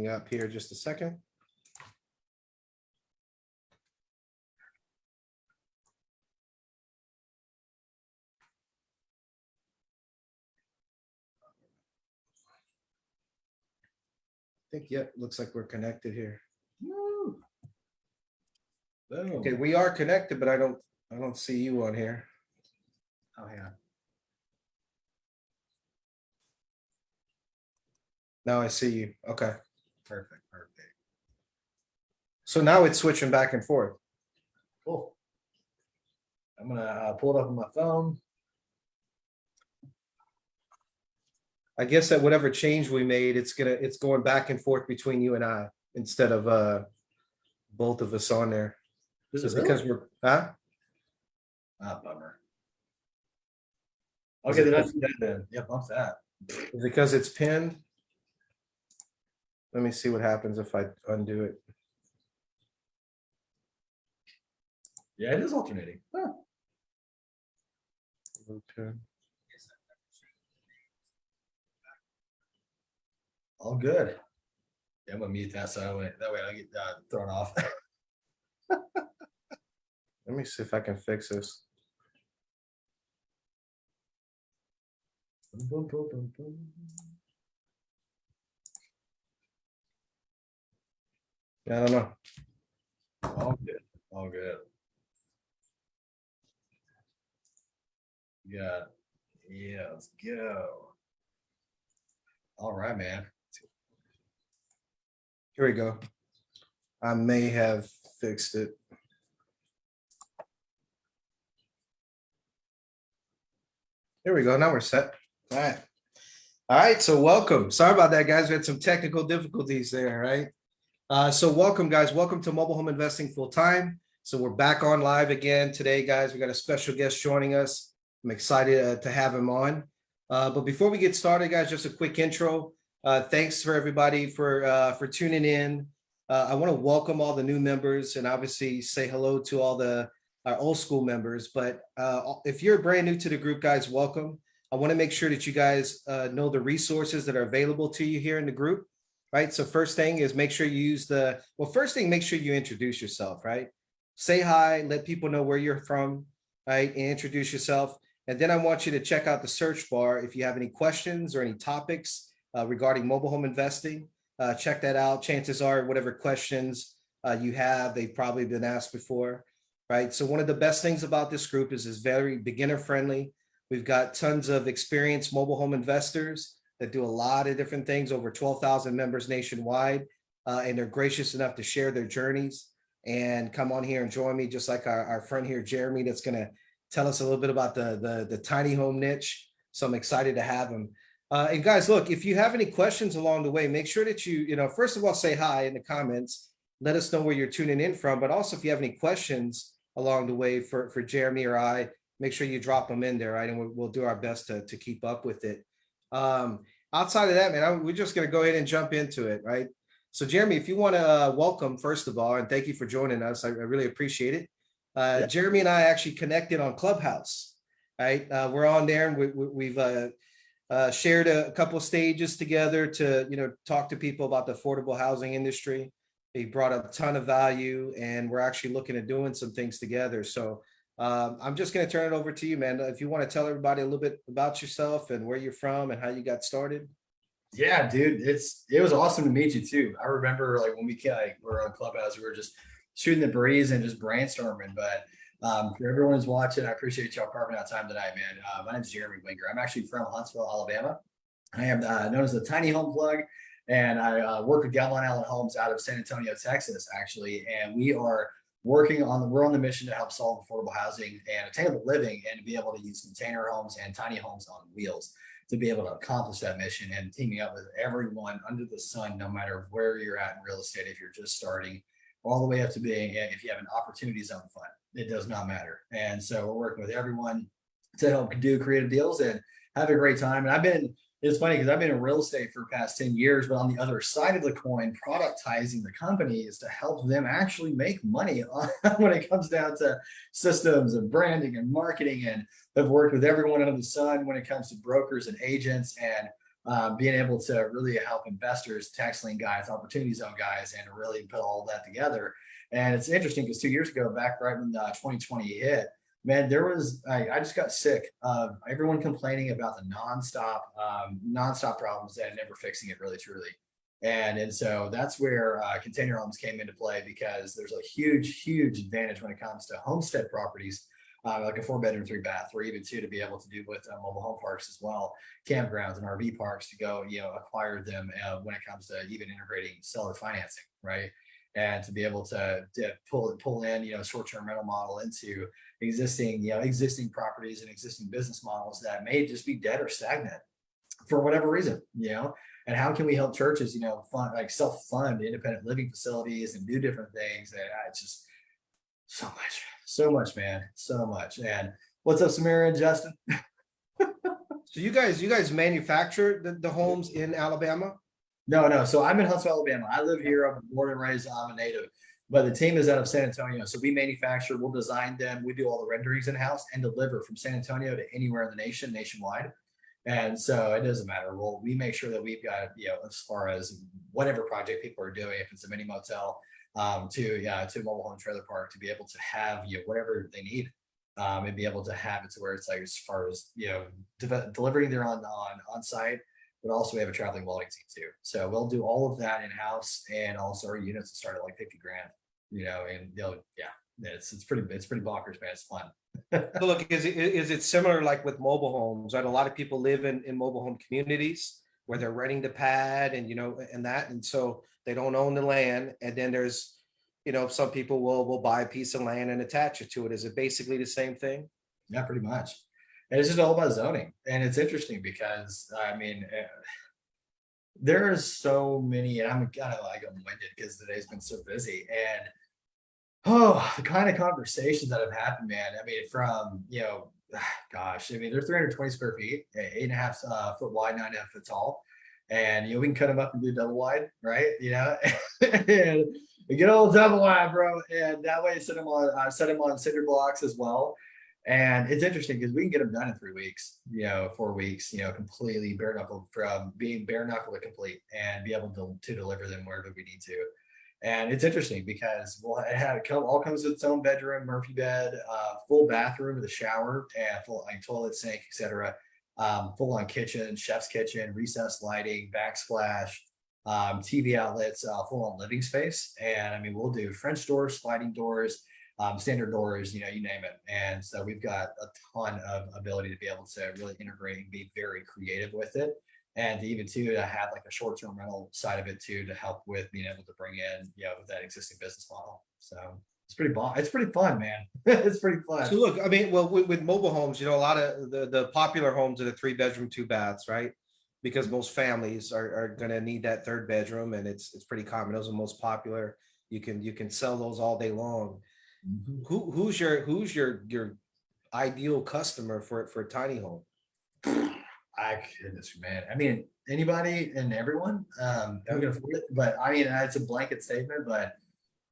up here just a second. I think, yep, looks like we're connected here. Woo. Boom. Okay, we are connected, but I don't, I don't see you on here. Oh, yeah. Now I see you. Okay. Perfect, perfect. So now it's switching back and forth. Cool. I'm gonna uh, pull it up on my phone. I guess that whatever change we made, it's gonna, it's going back and forth between you and I instead of uh both of us on there. Is Just it because really? we're, huh? Ah, bummer. Is Okay, then see that then. Yeah, bump that. Because it's pinned. Let me see what happens if I undo it. Yeah, it is alternating. Huh. Okay. All good. Yeah, I'm gonna mute that so that way, that way I get uh, thrown off. Let me see if I can fix this. Boom, boom, boom, I don't know. All good, all good. Yeah, yeah, let's go. All right, man. Here we go. I may have fixed it. Here we go. Now we're set. All right. All right, so welcome. Sorry about that, guys. We had some technical difficulties there, right? Uh, so welcome, guys. Welcome to Mobile Home Investing Full Time. So we're back on live again today, guys. We got a special guest joining us. I'm excited uh, to have him on. Uh, but before we get started, guys, just a quick intro. Uh, thanks for everybody for uh, for tuning in. Uh, I want to welcome all the new members and obviously say hello to all the our old school members. But if you're brand new to the group, guys, welcome. I want to make sure that you guys know the resources that are available to you here in the group, right? So first thing is make sure you use the, well, first thing, make sure you introduce yourself, right? Say hi, let people know where you're from, right? And introduce yourself. And then I want you to check out the search bar if you have any questions or any topics uh, regarding mobile home investing. Uh, check that out. Chances are whatever questions uh, you have, they've probably been asked before, right? So one of the best things about this group is it's very beginner friendly. We've got tons of experienced mobile home investors that do a lot of different things, over 12,000 members nationwide, uh, and they're gracious enough to share their journeys and come on here and join me, just like our, our friend here, Jeremy, that's going to tell us a little bit about the, the, the tiny home niche. So I'm excited to have him. Uh, and guys, look, if you have any questions along the way, make sure that you, you know, first of all, say hi in the comments. Let us know where you're tuning in from. But also, if you have any questions along the way for, for Jeremy or I, make sure you drop them in there, right? And we'll, we'll do our best to, to keep up with it. Um, outside of that, man, I, we're just going to go ahead and jump into it, right? So, Jeremy, if you want to uh, welcome, first of all, and thank you for joining us, I, I really appreciate it. Uh, Yeah. Jeremy and I actually connected on Clubhouse, right? Uh, we're on there and we, we, we've uh, uh, shared a couple of stages together to, you know, talk to people about the affordable housing industry. He brought a ton of value and we're actually looking at doing some things together. So um, I'm just going to turn it over to you, man. If you want to tell everybody a little bit about yourself and where you're from and how you got started. Yeah, dude, it's it was awesome to meet you too. I remember like when we like, were on Clubhouse, we were just shooting the breeze and just brainstorming. But um, for everyone who's watching, I appreciate y'all carving out time tonight, man. Uh, my name's Jeremy Winger. I'm actually from Huntsville, Alabama. I am uh, known as the Tiny Home Plug, and I uh, work with Gavilan Allen Homes out of San Antonio, Texas, actually. And we are working on the we're on the mission to help solve affordable housing and attainable living, and to be able to use container homes and tiny homes on wheels to be able to accomplish that mission and teaming up with everyone under the sun, no matter where you're at in real estate, if you're just starting, all the way up to being, eh, if you have an opportunity zone fund, it does not matter. And so we're working with everyone to help do creative deals and have a great time. And I've been, it's funny because I've been in real estate for the past 10 years, but on the other side of the coin, productizing the company is to help them actually make money on, when it comes down to systems and branding and marketing and I've worked with everyone under the sun when it comes to brokers and agents and uh, being able to really help investors, tax lien guys, opportunity zone guys, and really put all that together. And it's interesting because two years ago, back right when uh, 2020 hit, man, there was I, I, just got sick of everyone complaining about the nonstop, um, nonstop problems and never fixing it really truly. And, and so that's where uh, container homes came into play because there's a huge, huge advantage when it comes to homestead properties, uh, like a four bedroom, three bath, or even two to be able to do with uh, mobile home parks as well, campgrounds and RV parks to go, you know, acquire them uh, when it comes to even integrating seller financing, right? And to be able to, to pull pull in, you know, short term rental model into existing, you know, existing properties and existing business models that may just be dead or stagnant for whatever reason, you know, and how can we help churches, you know, fund like self-fund independent living facilities and do different things. And ah, it's just so much, so much, man, so much. And what's up, Samira and Justin? so you guys, you guys manufacture the, the homes in Alabama? No, no. So I'm in Huntsville, Alabama. I live here. I'm born and raised. I'm a native but the team is out of San Antonio. So we manufacture, we'll design them, we do all the renderings in house and deliver from San Antonio to anywhere in the nation, nationwide. And so it doesn't matter. Well, we make sure that we've got, you know, as far as whatever project people are doing, if it's a mini motel, um, to yeah, to mobile home trailer park, to be able to have you know, whatever they need, um, and be able to have it to where it's like as far as you know, de delivering there on on on site, but also we have a traveling welding team too. So we'll do all of that in house, and also our units start at like fifty grand you know, and they'll, yeah, it's, it's pretty, it's pretty bonkers, man. It's fun. so look, is it, is it similar like with mobile homes, right? A lot of people live in, in mobile home communities where they're renting the pad and, you know, and that, and so they don't own the land. And then there's, you know, some people will, will buy a piece of land and attach it to it. Is it basically the same thing? Yeah, pretty much. And it's just all about zoning. And it's interesting because, I mean, uh, there are so many, and I'm kind of like I'm winded because today's been so busy. And Oh, the kind of conversations that have happened, man. I mean, from, you know, gosh, I mean, they're 320 square feet, eight and a half uh, foot wide, nine and a half foot tall. And, you know, we can cut them up and do double wide, right? You know, and we get all double wide, bro. And that way, set them on, uh, set them on cinder blocks as well. And it's interesting because we can get them done in three weeks, you know, four weeks, you know, completely bare knuckle from being bare knuckle to complete and be able to, to deliver them wherever we need to. And it's interesting because well, it had all comes with its own bedroom, Murphy bed, uh, full bathroom with a shower and full like toilet, sink, etc. Um, full on kitchen, chef's kitchen, recessed lighting, backsplash, um, TV outlets, uh, full on living space. And I mean, we'll do French doors, sliding doors, um, standard doors, you know, you name it. And so we've got a ton of ability to be able to really integrate and be very creative with it and even too to have like a short-term rental side of it too to help with being able to bring in you know that existing business model. So it's pretty bon it's pretty fun man. It's pretty fun. So look i mean well with, with, mobile homes you know a lot of the the popular homes are the three bedroom two baths right? Because most families are, are going to need that third bedroom and it's it's pretty common. Those are most popular. You can you can sell those all day long. Mm -hmm. who who's your who's your your ideal customer for for a tiny home I goodness, man. I mean, anybody and everyone um, afford it. But I mean, it's a blanket statement, but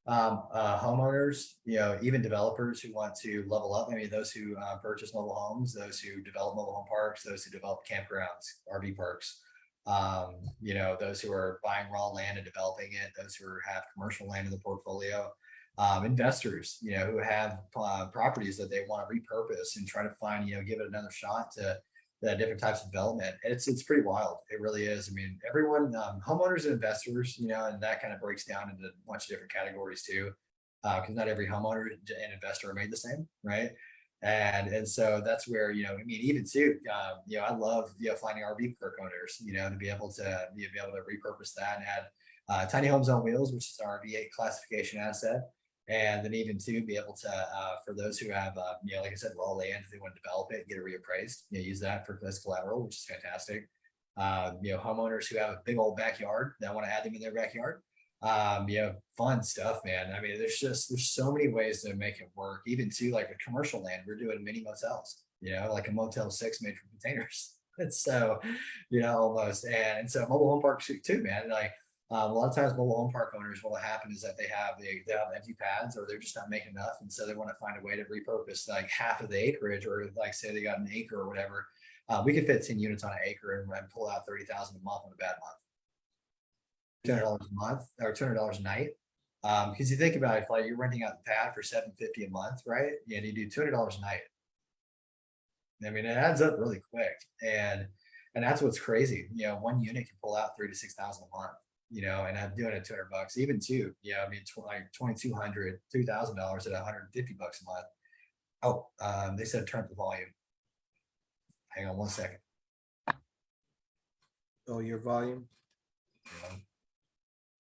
um, uh, homeowners, you know, even developers who want to level up, maybe those who uh, purchase mobile homes, those who develop mobile home parks, those who develop campgrounds, RV parks, um, you know, those who are buying raw land and developing it, those who have commercial land in the portfolio, um, investors, you know, who have uh, properties that they want to repurpose and try to find, you know, give it another shot to the different types of development. It's it's pretty wild. It really is. I mean, everyone, um, homeowners and investors, you know, and that kind of breaks down into a bunch of different categories too, because uh, not every homeowner and investor are made the same, right? And and so that's where you know, I mean, even too, um, you know, I love you know finding RV park owners, you know, to be able to be able to repurpose that and add uh, tiny homes on wheels, which is our RVIA classification asset and then even to be able to uh, for those who have uh, you know like i said raw land if they want to develop it get it reappraised you know, use that for as collateral which is fantastic. Uh, you know homeowners who have a big old backyard that want to add them in their backyard um you know fun stuff man. I mean there's just there's so many ways to make it work even to like a commercial land we're doing mini motels you know like a motel six made from containers. And so you know almost and, and so mobile home parks too man like um, a lot of times mobile home park owners, what will happen is that they have they, they have empty pads or they're just not making enough. And so they want to find a way to repurpose like half of the acreage or like say they got an acre or whatever uh, we could fit ten units on an acre and, and pull out thirty thousand a month on a bad month. Two hundred dollars a month or two hundred dollars a night. Um, because you think about it, like you're renting out the pad for seven fifty a month, right? And you do two hundred dollars a night. I mean, it adds up really quick, and and that's what's crazy. You know, one unit can pull out three to six thousand a month. You know, and I'm doing it two hundred bucks, even two. Yeah, I mean, tw- like two thousand dollars at one hundred and fifty bucks a month. Oh, um, they said turn up the volume. Hang on one second. Oh, your volume?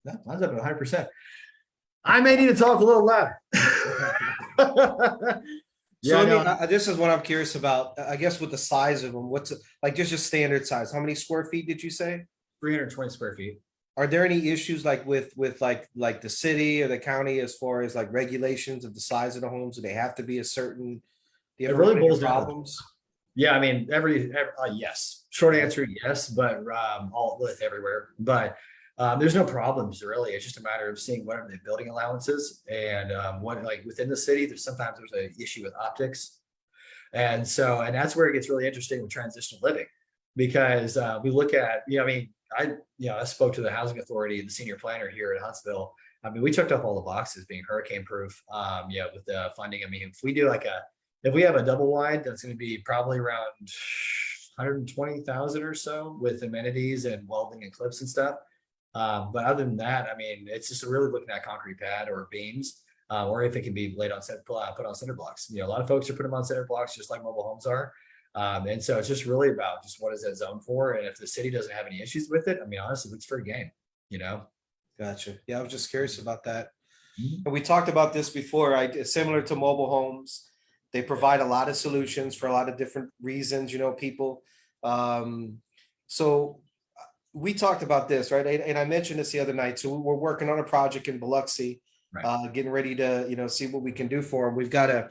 No, mine's up at hundred percent. I may need to talk a little louder. So Yeah, I no, I- I- this is what I'm curious about, I guess with the size of them, what's, it- like just just standard size, how many square feet did you say? three hundred and twenty square feet. Are there any issues like with, with like, like the city or the county as far as like regulations of the size of the homes? Do they have to be a certain? Do you It ever really run into boils down to- problems? Yeah, I mean, every, ev- uh, yes, short answer, yes, but um, all with everywhere, but um, there's no problems really. It's just a matter of seeing what are the building allowances and um, what like within the city. There's sometimes there's an issue with optics, and so and that's where it gets really interesting with transitional living because uh, we look at you know I mean I you know I spoke to the housing authority, the senior planner here at Huntsville. I mean, we checked off all the boxes being hurricane proof. Um, yeah, with the funding. I mean, if we do like a if we have a double wide, that's going to be probably around 120,000 or so with amenities and welding and clips and stuff. Um, but other than that, I mean, it's just really looking at concrete pad or beams, uh, or if it can be laid on set, uh, put on cinder blocks. You know, a lot of folks are putting them on cinder blocks, just like mobile homes are. Um, and so it's just really about just what is that zone for? And if the city doesn't have any issues with it, I mean, honestly, it's fair game, you know? Gotcha. Yeah, I was just curious about that. Mhm. And we talked about this before, right? Similar to mobile homes. They provide a lot of solutions for a lot of different reasons, you know, people. Um, so uh, we talked about this, right? And, and I mentioned this the other night. So we're working on a project in Biloxi, Right. uh, getting ready to, you know, see what we can do for them. We've got a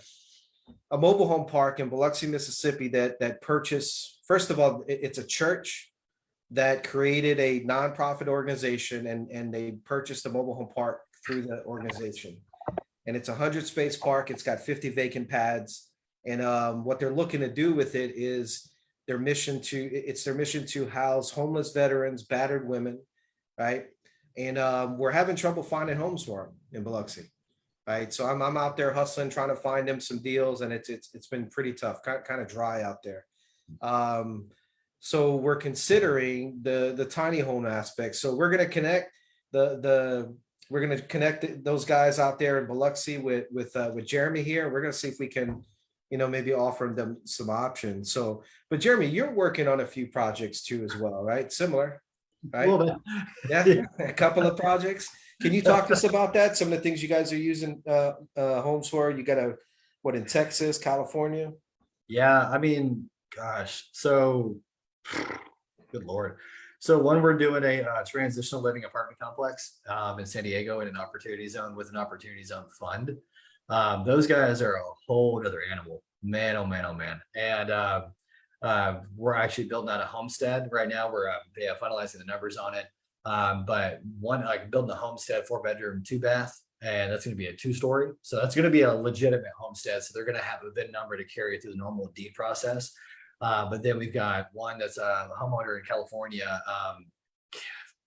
a mobile home park in Biloxi, Mississippi that that purchase, first of all, it- it's a church that created a nonprofit organization and and they purchased a mobile home park through the organization. And it's a hundred space park. It's got fifty vacant pads. And um, what they're looking to do with it is their mission to, it's their mission to house homeless veterans, battered women, right? And um, we're having trouble finding homes for them in Biloxi. Right, so I'm I'm out there hustling, trying to find them some deals, and it's it's it's been pretty tough, kind kind of dry out there. Um, so we're considering the the tiny home aspect. So we're gonna connect the the we're gonna connect those guys out there in Biloxi with with uh, with Jeremy here. We're gonna see if we can, you know, maybe offer them some options. So, but Jeremy, you're working on a few projects too as well, right? Similar, right? little bit. Yeah, a couple of projects. Can you talk to us about that? Some of the things you guys are using uh uh homes for? You got a, what, in Texas, California? Yeah, I mean, gosh, so good lord. So one, we're doing a uh, transitional living apartment complex um, in San Diego in an opportunity zone with an opportunity zone fund. Um, those guys are a whole other animal, man, oh man, oh man. And uh, uh, we're actually building out a homestead right now. We're uh, yeah, finalizing the numbers on it. Um, but one, like building a homestead, four bedroom, two bath, and that's going to be a two story. So that's going to be a legitimate homestead. So they're going to have a VIN number to carry it through the normal deed process. Uh, but then we've got one that's a homeowner in California, um,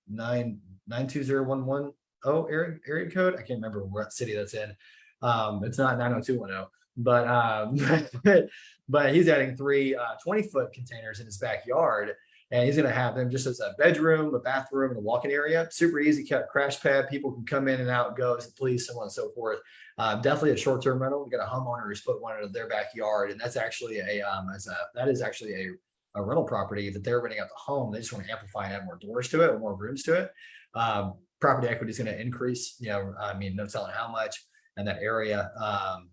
nine nine two zero one one oh area area code. I can't remember what city that's in. Um, it's not nine zero two one zero, but um, but he's adding three uh, 20 foot containers in his backyard. And he's gonna have them just as a bedroom, a bathroom, and a walk-in area. Super easy, kept crash pad. People can come in and out, go as please, so on and so forth. Uh, definitely a short-term rental. We got a homeowner who's put one in their backyard, and that's actually a um, as a that is actually a, a rental property that they're renting out the home. They just want to amplify and add more doors to it, or more rooms to it. Um, property equity is going to increase. You know, I mean, no telling how much in that area. Um,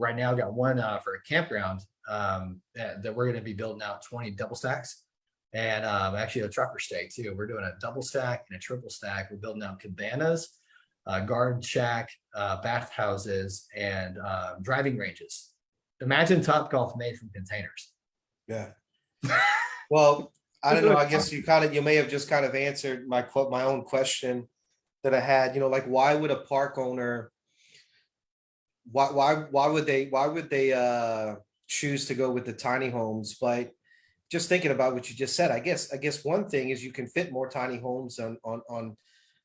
right now, got one uh, for a campground um, that, that we're going to be building out 20 double stacks. And um, actually a trucker stay too. We're doing a double stack and a triple stack. We're building out cabanas, uh, guard shack, uh, bathhouses, and uh, driving ranges. Imagine Top Golf made from containers. Yeah. Well, I don't know. I guess you kind of, you may have just kind of answered my quote, my own question that I had, you know, like why would a park owner? Why, why, why would they, why would they uh choose to go with the tiny homes, but just thinking about what you just said, I guess, I guess one thing is you can fit more tiny homes on, on, on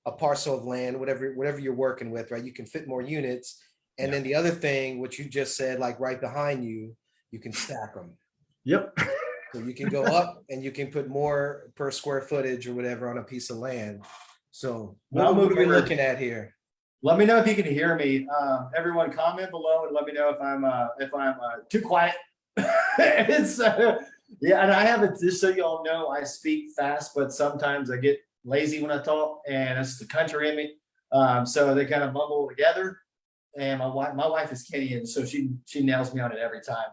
a parcel of land, whatever, whatever you're working with, right? You can fit more units. And then the other thing, what you just said, like right behind you, you can stack them. Yep. So you can go up and you can put more per square footage or whatever on a piece of land. So Well, what what are we looking at here? Let me know if you can hear me. Um, everyone comment below and let me know if I'm, uh, if I'm, uh, too quiet. It's, yeah, and I have it, just so y'all know, I speak fast, but sometimes I get lazy when I talk and it's the country in me. Um, so they kind of mumble together. And my wife, my wife is Kenyan, so she, she nails me on it every time.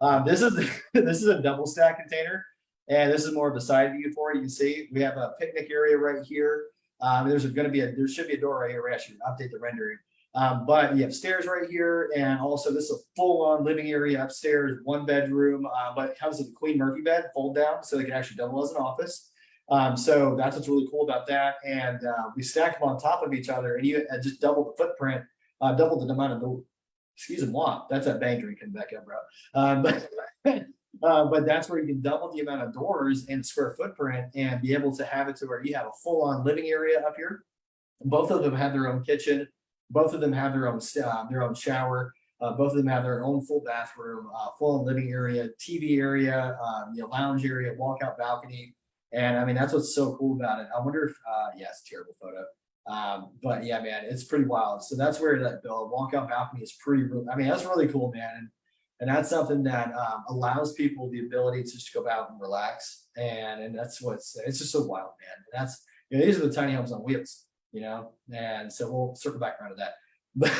Um, this is, this is a double stack container. And this is more of a side view for it. You can see, we have a picnic area right here. Um, there's gonna be a, there should be a door right here, actually update the rendering. Um, but you have stairs right here, and also this is a full-on living area upstairs, one bedroom, uh, but it comes with a Queen Murphy bed, fold down, so they can actually double as an office. Um, so that's what's really cool about that, and, uh, we stack them on top of each other, and you uh, just double the footprint, uh, double the amount of the, excuse me, that's that bang drink coming back up, bro. Um, but, uh, but that's where you can double the amount of doors and square footprint and be able to have it to where you have a full-on living area up here. Both of them have their own kitchen. Both of them have their own, uh, their own shower. Uh, both of them have their own full bathroom, uh, full living area, TV area, um, you know, lounge area, walkout balcony. And I mean, that's what's so cool about it. I wonder if, uh, yes, terrible photo. Um, but yeah, man, it's pretty wild. So that's where that uh, walkout balcony is pretty, I mean, that's really cool, man. And and that's something that um, allows people the ability to just go out and relax. And and that's what's it's just so wild, man. And that's you know, these are the tiny homes on wheels, you know. And so we'll circle back around to that.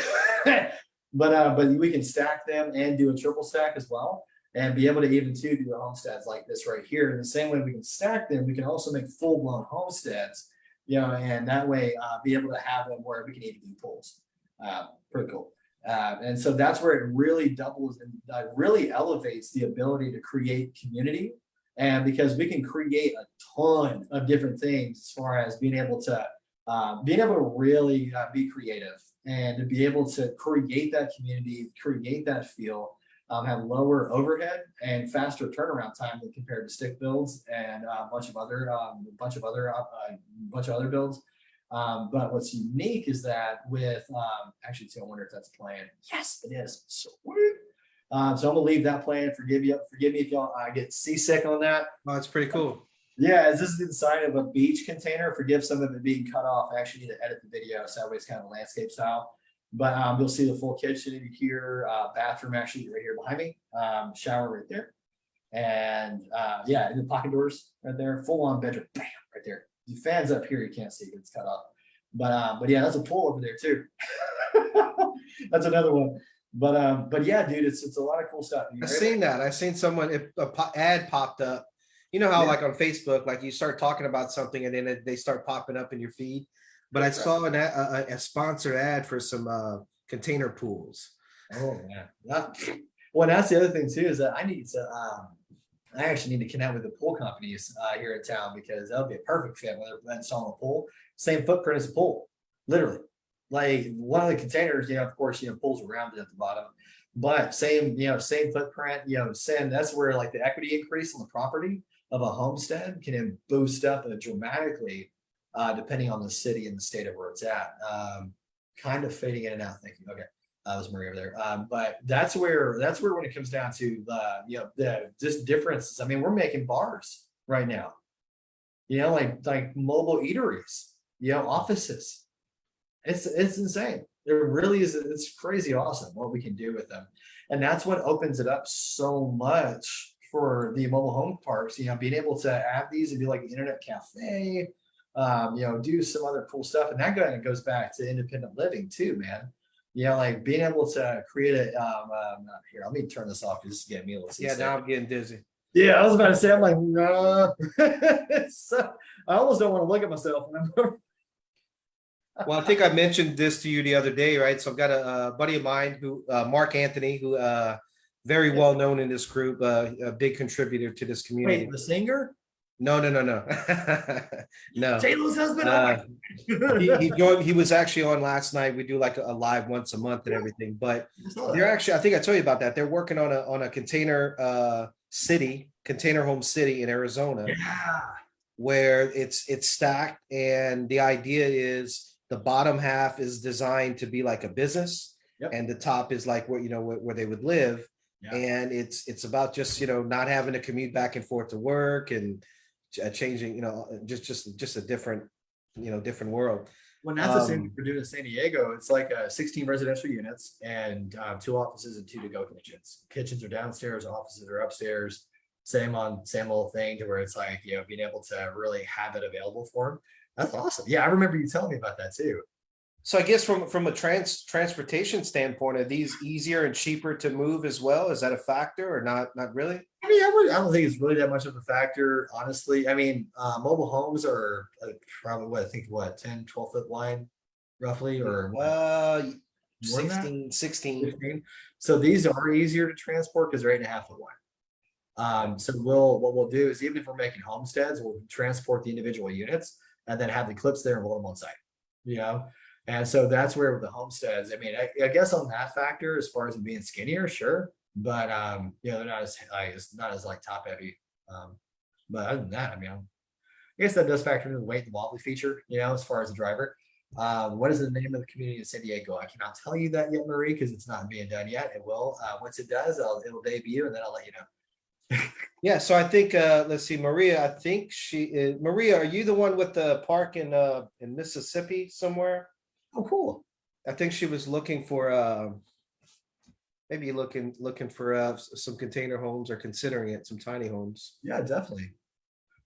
But but uh, but we can stack them and do a triple stack as well, and be able to even too do homesteads like this right here. In the same way we can stack them, we can also make full blown homesteads, you know, and that way uh, be able to have them where we can even do pools. Uh, pretty cool. Uh, and so that's where it really doubles and uh, really elevates the ability to create community. And because we can create a ton of different things as far as being able to uh, being able to really uh, be creative and to be able to create that community, create that feel, um, have lower overhead and faster turnaround time compared to stick builds and uh, a bunch of other um, bunch of other uh, a bunch of other builds. Um, but what's unique is that with, um, actually, too, I wonder if that's playing. Yes, it is. Sweet. Um, so I'm gonna leave that playing. Forgive you, forgive me if y'all I get seasick on that. Oh, it's pretty cool. Yeah, as this is inside of a beach container. Forgive some of it being cut off. I actually need to edit the video so that way it's kind of landscape style. But um, you'll see the full kitchen in here, uh, bathroom actually right here behind me, um, shower right there, and uh, yeah, and the pocket doors right there, full on bedroom, bam, right there. The fans up here you can't see it's cut off, but um, but yeah, that's a pool over there too. that's another one. But um, but yeah, dude, it's it's a lot of cool stuff. I've seen that. I've seen someone, if a ad popped up. You know how Yeah. like on Facebook, like you start talking about something and then it- they start popping up in your feed. But I Right. saw an, a, a, a sponsored ad for some uh, container pools. Oh yeah. That, well, that's the other thing too, is that I need to um I actually need to connect with the pool companies uh here in town because that would be a perfect fit when they're installing a pool, same footprint as a pool, literally. Like one of the containers, you know, of course, you know, pools around it at the bottom. But same, you know, same footprint, you know, same, that's where like the equity increase on the property of a homestead can boost up uh, dramatically uh depending on the city and the state of where it's at. Um kind of fading in and out, thank you. Okay. Uh, was Marie over there. Um, but that's where that's where when it comes down to the you know the just differences. I mean, we're making bars right now. You know, like like mobile eateries, you know, offices. It's it's insane. It really is. It's crazy awesome what we can do with them, and that's what opens it up so much for the mobile home parks. You know, being able to have these and be like an internet cafe. Um, you know, do some other cool stuff, and that kind of goes back to independent living too, man you know, like being able to create a, um, um, not here, let me turn this off, because this is getting me a little. Yeah, now I'm getting dizzy. Yeah, I was about to say, I'm like, nah. so, I almost don't want to look at myself. Well, I think I mentioned this to you the other day, right? So I've got a, uh buddy of mine who, uh, Mark Anthony, who, uh, very well known in this group, uh, a big contributor to this community. Wait, the singer? No, no, no, no. No. J Lo's husband. oh Uh, He, he joined, he was actually on last night. We do like a a live once a month and everything, but they're actually, I think I told you about that. They're working on a, on a container, uh, city, container home city in Arizona. Yeah. where it's it's stacked and the idea is the bottom half is designed to be like a business Yep. and the top is like where you know where, where they would live Yeah. and it's it's about just you know not having to commute back and forth to work and changing you know just just just a different you know different world Well, that's the same thing we're doing in San Diego. It's like uh, 16 residential units and uh, two offices and two to-go kitchens. Kitchens are downstairs, offices are upstairs. Same on same little thing to where it's like you know being able to really have it available for them. That's awesome. Yeah, I remember you telling me about that too. So i guess from from a trans transportation standpoint are these easier and cheaper to move as well is that a factor or not not really I mean, I, would, I don't think it's really that much of a factor, honestly. I mean, uh, mobile homes are uh, probably what I think what 10, 12 foot wide, roughly, or uh than that? 16 16 So these are easier to transport because they're eight and a half foot wide. Um, so we'll, what we'll do is even if we're making homesteads, we'll transport the individual units and then have the clips there and roll them on site, you know? And so that's where the homesteads, I mean, I, I guess on that factor, as far as being skinnier, sure. But, um, you know, they're not as, like, it's not as like top heavy. Um, but other than that, I mean, I guess that does factor into the weight and wobbly feature, you know, as far as the driver. Um, what is the name of the community in San Diego? I cannot tell you that yet, Marie, because it's not being done yet. It will. Uh, once it does, I'll, it'll debut and then I'll let you know. Yeah, so I think, uh, let's see, Maria, I think she is, Maria, are you the one with the park in, uh, in Mississippi somewhere? Oh, cool. I think she was looking for, uh, maybe looking, looking for, uh, some container homes or considering it, some tiny homes. Yeah, definitely.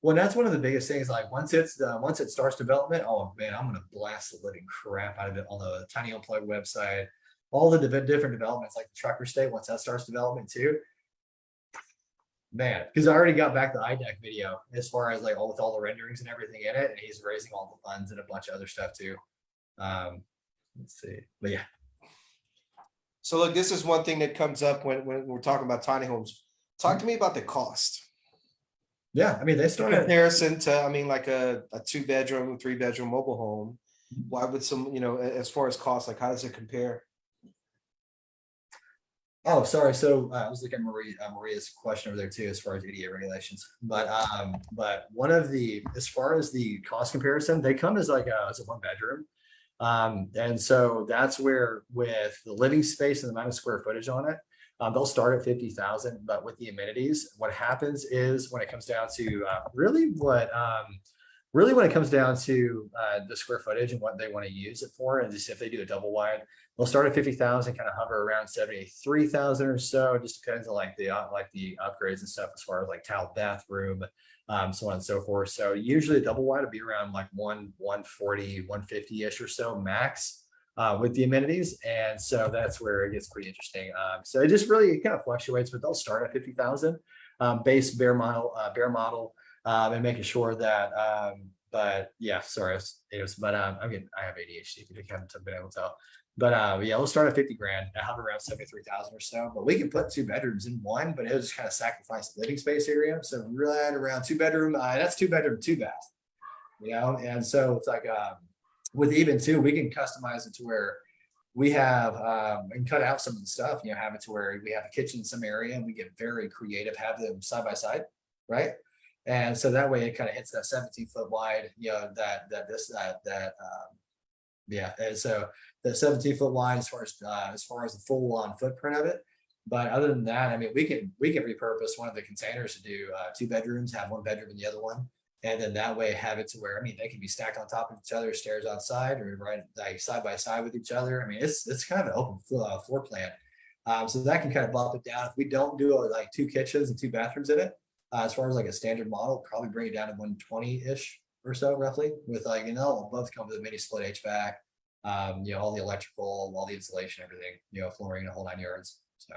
Well, that's one of the biggest things. Like once it's uh, once it starts development, oh man, I'm gonna blast the living crap out of it on the Tiny Plug website. All the div- different developments, like the Trucker Stay, once that starts development too. Man, because I already got back the IDEC video as far as like all with all the renderings and everything in it, and he's raising all the funds and a bunch of other stuff too. Um, let's see, but yeah, So look, this is one thing that comes up when, when we're talking about tiny homes. Talk to me about the cost. yeah. I mean, they In started. comparison to, I mean, like a, a two bedroom, three bedroom mobile home. Why would some, you know, as far as cost, like how does it compare? Oh, sorry. So uh, I was looking at Maria, uh, Maria's question over there too, as far as EDA regulations. But um, but one of the, as far as the cost comparison, they come as like a, as a one bedroom. Um, and so that's where with the living space and the amount of square footage on it, um, they'll start at fifty thousand. But with the amenities, what happens is when it comes down to uh, really what um, really when it comes down to uh, the square footage and what they want to use it for, and just if they do a double wide, they'll start at fifty thousand, kind of hover around seventy-three thousand or so. It just depends on like the uh, like the upgrades and stuff as far as like tile bathroom, um, so on and so forth. So usually a double wide would be around like one 140, 150 ish or so max. Uh, with the amenities, and so that's where it gets pretty interesting. Um, so it just really it kind of fluctuates, but they'll start at fifty thousand um, base bare model, uh, bare model, um, and making sure that. Um, but yeah, sorry, it was, it was but um, I mean, I have ADHD. If you haven't been able to tell, but uh, yeah, we'll start at 50 grand. I have around 73,000 or so, but we can put two bedrooms in one, but it'll just kind of sacrifice the living space area. So right around two bedroom, uh, that's two bedroom, two bath, you know? And so it's like, um, with even two, we can customize it to where we have, um, and cut out some of the stuff, you know, have it to where we have a kitchen in some area and we get very creative, have them side by side, right? And so that way it kind of hits that 17 foot wide, you know, that, that this, that, that, um, yeah, and so the 17 foot wide as far as uh, as far as the full on footprint of it. But other than that, I mean, we can we can repurpose one of the containers to do uh, two bedrooms, have one bedroom in the other one, and then that way have it to where I mean they can be stacked on top of each other, stairs outside, or right like side by side with each other. I mean, it's it's kind of an open floor, uh, floor plan, um, so that can kind of bump it down. If we don't do uh, like two kitchens and two bathrooms in it, uh, as far as like a standard model, probably bring it down to 120 ish or so, roughly. With like you know, both come with a mini split HVAC um, you know, all the electrical, all the insulation, everything, you know, flooring, the whole nine yards. So.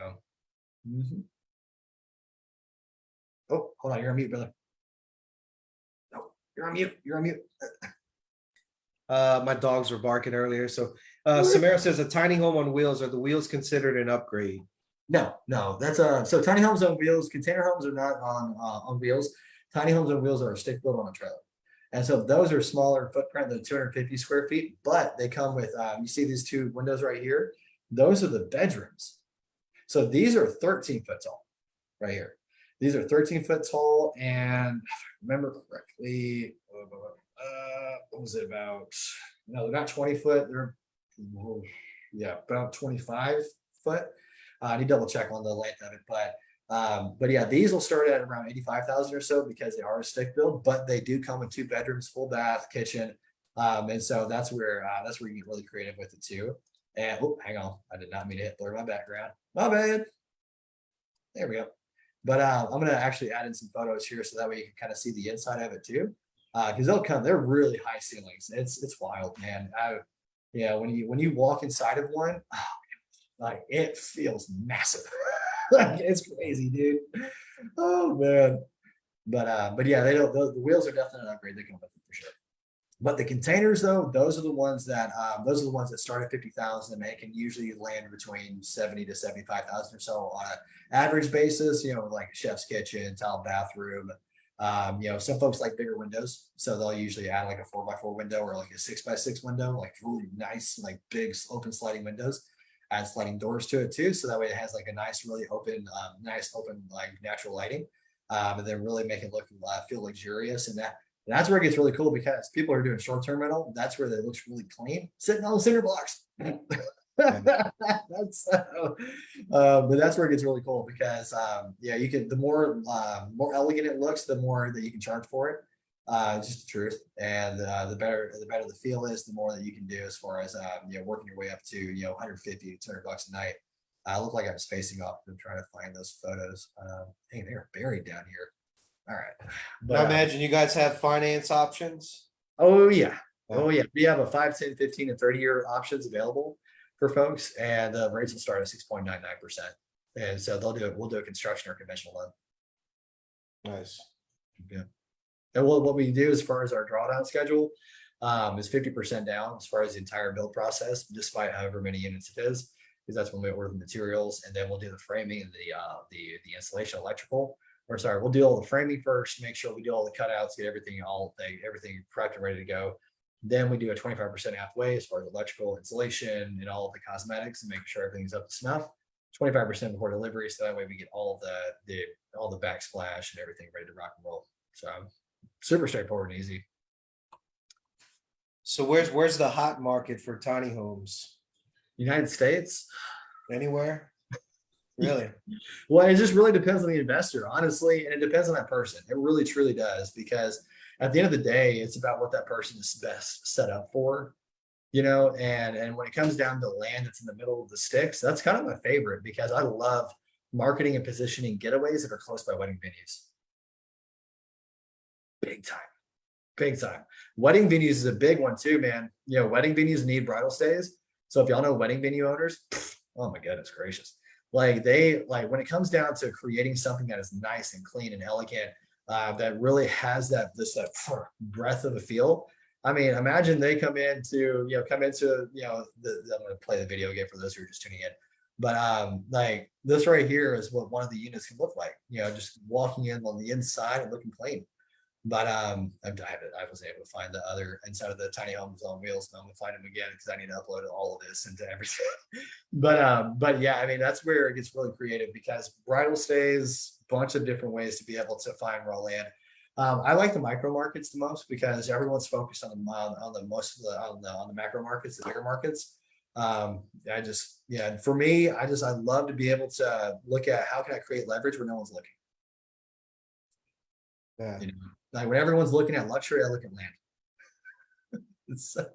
mhm. Oh, hold on, you're on mute, brother. No, you're on mute. You're on mute. Uh, my dogs were barking earlier, so, uh, Samara says a tiny home on wheels, are the wheels considered an upgrade? No, no, that's uh so tiny homes on wheels, container homes are not on uh, on wheels. Tiny homes on wheels are a stick built on a trailer. And so those are smaller footprint than two hundred fifty square feet, but they come with, um, you see these two windows right here? Those are the bedrooms. So these are thirteen foot tall, right here. These are thirteen foot tall and if I remember correctly, uh, what was it about? No, they're not twenty foot, they're, yeah, about twenty-five foot. Uh, I need to double check on the length of it, but, um, but yeah, these will start at around eighty-five thousand or so because they are a stick build, but they do come with two bedrooms, full bath, kitchen. Um, and so that's where, uh, that's where you get really creative with it too. And, oh, hang on, I did not mean to hit blur my background. My bad. There we go. But, uh, I'm gonna actually add in some photos here so that way you can kind of see the inside of it too. Uh, cause they'll come, they're really high ceilings. It's, it's wild, man. I, yeah, when you, when you walk inside of one, oh, like it feels massive. it's crazy, dude. Oh man. But uh, but yeah, they don't the, the wheels are definitely an upgrade. They come with it for sure. But the containers, though, those are the ones that um, those are the ones that start at fifty thousand, and they can usually land between seventy to seventy-five thousand or so on an average basis. You know, like a chef's kitchen, tile bathroom. Um, you know, some folks like bigger windows, so they'll usually add like a four by four window or like a six by six window, like really nice, like big open sliding windows add sliding doors to it too. So that way it has like a nice, really open, um, nice open, like natural lighting. Um, and then really make it look, uh, feel luxurious. And that, and that's where it gets really cool because people are doing short-term rental. That's where it looks really clean, sitting on the cinder blocks. that's uh, uh, but that's where it gets really cool because um, yeah, you can the more uh, more elegant it looks, the more that you can charge for it. Uh, just the truth, and uh, the better the better the feel is, the more that you can do as far as um, you know working your way up to you know 150 200 bucks a night. I look like I'm spacing off and trying to find those photos. Um, hey, they're buried down here. All right, But, I uh, imagine you guys have finance options. Oh yeah. Oh yeah. We have a 5, 10, 15, and 30 year options available for folks, and the rates will start at 6.99%. And so they'll do it. We'll do a construction or conventional loan. Nice. Yeah. And what, what we do as far as our drawdown schedule um, is 50% down as far as the entire build process, despite however many units it is, because that's when we order the materials and then we'll do the framing and the uh, the the installation electrical. Or sorry, we'll do all the framing first, make sure we do all the cutouts, get everything all everything prepped and ready to go. Then we do a 25% halfway as far as electrical installation and all the cosmetics and making sure everything's up to snuff. 25% before delivery, so that way we get all the the all the backsplash and everything ready to rock and roll. So super straightforward and easy. So where's, where's the hot market for tiny homes? United States. Anywhere? Really? Well, it just really depends on the investor, honestly, and it depends on that person. It really truly does because at the end of the day, it's about what that person is best set up for. You know, and and when it comes down to land that's in the middle of the sticks, that's kind of my favorite because I love marketing and positioning getaways that are close by wedding venues. Big time. Big time. Wedding venues is a big one too, man. You know, wedding venues need bridal stays. So if y'all know wedding venue owners, oh my goodness gracious. Like they like when it comes down to creating something that is nice and clean and elegant, uh, that really has that this that breath of a feel. I mean, imagine they come into, you know, come into, you know, the, I'm going to play the video again for those who are just tuning in. But um, like this right here is what one of the units can look like, you know, just walking in on the inside and looking clean. But um, I, I was able to find the other inside of the tiny homes on wheels. And I'm gonna find them again because I need to upload all of this into everything. but um, but yeah, I mean that's where it gets really creative because bridal stays, bunch of different ways to be able to find raw land. Um, I like the micro markets the most because everyone's focused on the on, on the most of the on the on the macro markets, the bigger markets. Um, I just yeah, for me, I just I love to be able to look at how can I create leverage where no one's looking. Yeah. You know, like when everyone's looking at luxury, I look at land. so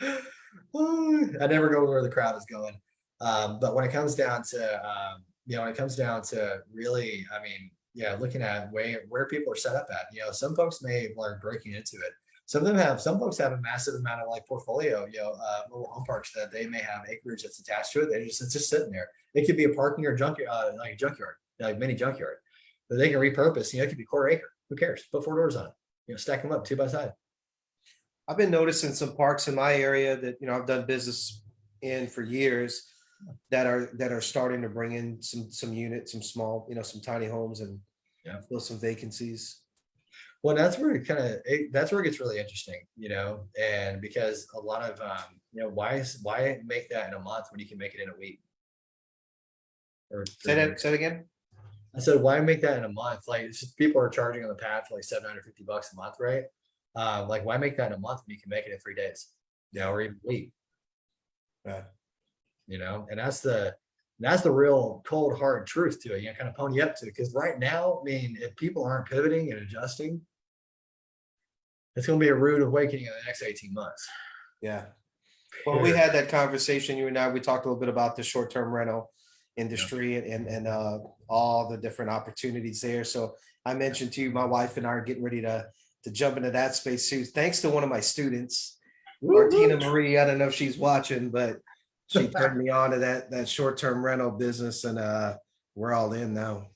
I never go where the crowd is going. Um, but when it comes down to um, you know, when it comes down to really, I mean, yeah, looking at where where people are set up at. You know, some folks may learn breaking into it. Some of them have, some folks have a massive amount of like portfolio, you know, uh, mobile home parks that they may have acreage that's attached to it. They just, it's just sitting there. It could be a parking or junkyard, uh, like a junkyard, like mini junkyard that they can repurpose. You know, it could be quarter acre. Who cares? Put four doors on it. You know, stack them up two by side. I've been noticing some parks in my area that, you know, I've done business in for years that are, that are starting to bring in some, some units, some small, you know, some tiny homes and Yeah. fill some vacancies. Well, that's where it kind of that's where it gets really interesting, you know, and because a lot of um, you know, why is why make that in a month when you can make it in a week? Or Say that, say it again? I said, why make that in a month? Like people are charging on the pad for like 750 bucks a month, right? Uh, like why make that in a month when you can make it in three days? Yeah, or even a week. You know, and that's the that's the real cold hard truth to it. You know, kind of pony up to it. Because right now, I mean, if people aren't pivoting and adjusting, it's going to be a rude awakening in the next 18 months. Yeah. Well, we had that conversation, you and I, we talked a little bit about the short-term rental industry and, and, and, uh, all the different opportunities there. So I mentioned to you, my wife and I are getting ready to, to jump into that space too, thanks to one of my students, Martina Marie. I don't know if she's watching, but she turned me on to that, that short-term rental business and, uh, we're all in now.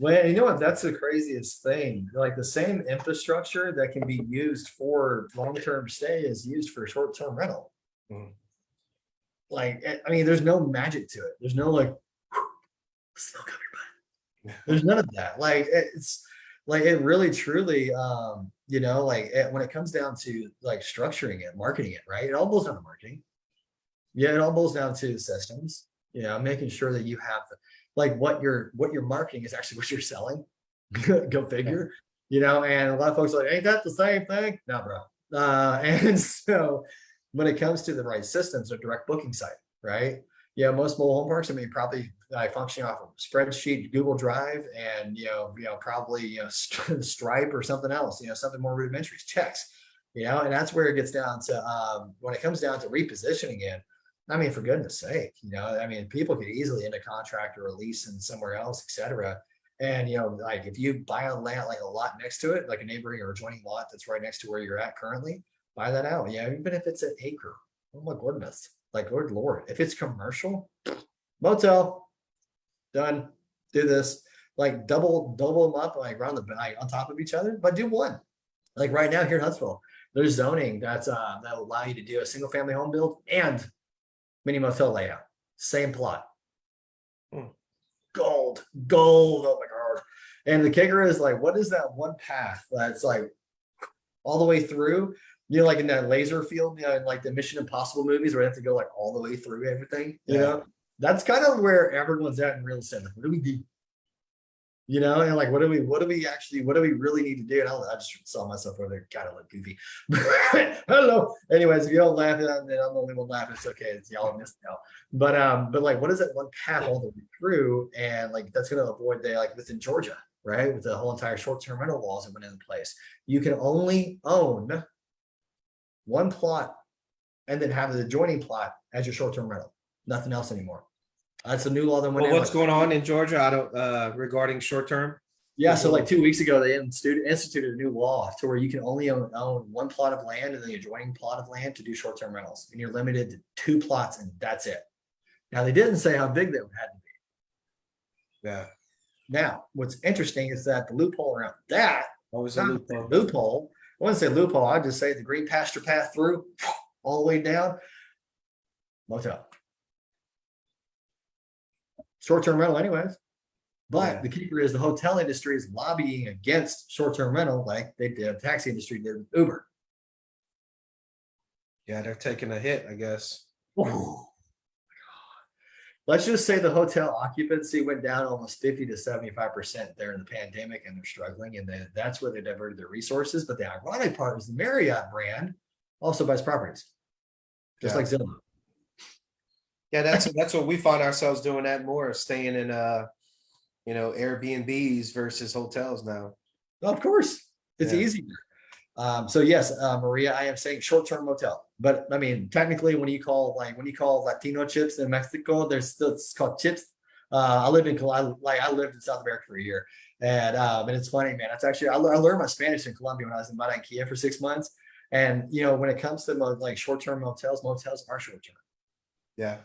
Well, you know what? That's the craziest thing. Like the same infrastructure that can be used for long-term stay is used for short-term rental. Mhm. Like, eh, I mean, there's no magic to it. There's no like, smoke up your butt. There's none of that. Like, it's like it really, truly, um, you know, like eh, when it comes down to like structuring it, marketing it, right? It all boils down to marketing. Yeah, it all boils down to systems. You know, making sure that you have the like what you're what you're marketing is actually what you're selling. Go figure. You know, and a lot of folks are like, ain't that the same thing? No, bro. Uh, and so when it comes to the right systems, a direct booking site, right? Yeah, most mobile home parks, I mean, probably like functioning off of spreadsheet, Google Drive, and you know, you know, probably you know, Stripe or something else, you know, something more rudimentary, checks, you know, and that's where it gets down to um, when it comes down to repositioning it. I mean, for goodness sake, you know, I mean, people could easily end a contract or a lease in somewhere else, et cetera. And, you know, like if you buy a land, like a lot next to it, like a neighboring or adjoining lot that's right next to where you're at currently, buy that out. Yeah, even if it's an acre. Oh my goodness. Like, Lord, Lord, if it's commercial, motel, done, do this, like double, double them up, like around the back on top of each other, but do one. Like right now here in Huntsville, there's zoning that's uh that will allow you to do a single family home build and mini motel layout. Same plot. Hmm. Gold, gold. Oh my god. And the kicker is like, what is that one path that's like all the way through? You know, like in that laser field, you know, in like the Mission Impossible movies where they have to go like all the way through everything. You Yeah. know, that's kind of where everyone's at in real estate. Like, what do we do? You know, and like, what do we, what do we actually, what do we really need to do? And I, I just saw myself over there, kind of look goofy. Hello. Anyways, if you don't laugh, then I'm the only one laughing. It's okay. It's y'all missed out. But um, but like, what is that one path all the way through? And like, that's going to avoid the like within Georgia, right? With the whole entire short-term rental laws that went into place, you can only own one plot and then have the adjoining plot as your short-term rental. Nothing else anymore. That's a new law that went Well, in. what's like- going on in Georgia? I don't, uh, regarding short-term? Yeah, so like two weeks ago, they instituted, a new law to where you can only own, own one plot of land and the adjoining plot of land to do short-term rentals. And you're limited to two plots and that's it. Now, they didn't say how big that had to be. Yeah. Now, what's interesting is that the loophole around that, Always a loophole. loophole, I wouldn't say loophole, I'd just say the green pasture path through, all the way down. Motel. Short-term rental anyways. But Yeah. the kicker is the hotel industry is lobbying against short-term rental like they did, the taxi industry did with Uber. Yeah, they're taking a hit, I guess. Let's just say the hotel occupancy went down almost 50 to 75% there in the pandemic and they're struggling. And then that's where they diverted their resources. But the ironic part is the Marriott brand also buys properties. Just Yeah. like Zillow. Yeah, that's, that's what we find ourselves doing that more, staying in, uh, you know, Airbnbs versus hotels now. Of course, it's Yeah. easier. Um, so yes, uh, Maria, I am saying short-term motel, but I mean, technically, when you call like when you call Latino chips in Mexico, there's still it's called chips. Uh, I lived in Col- I- like I lived in South America for a year, and um, and it's funny, man. It's actually I, I learned my Spanish in Colombia when I was in Barranquilla for six months, and you know when it comes to like short-term motels, motels are short-term. Yeah.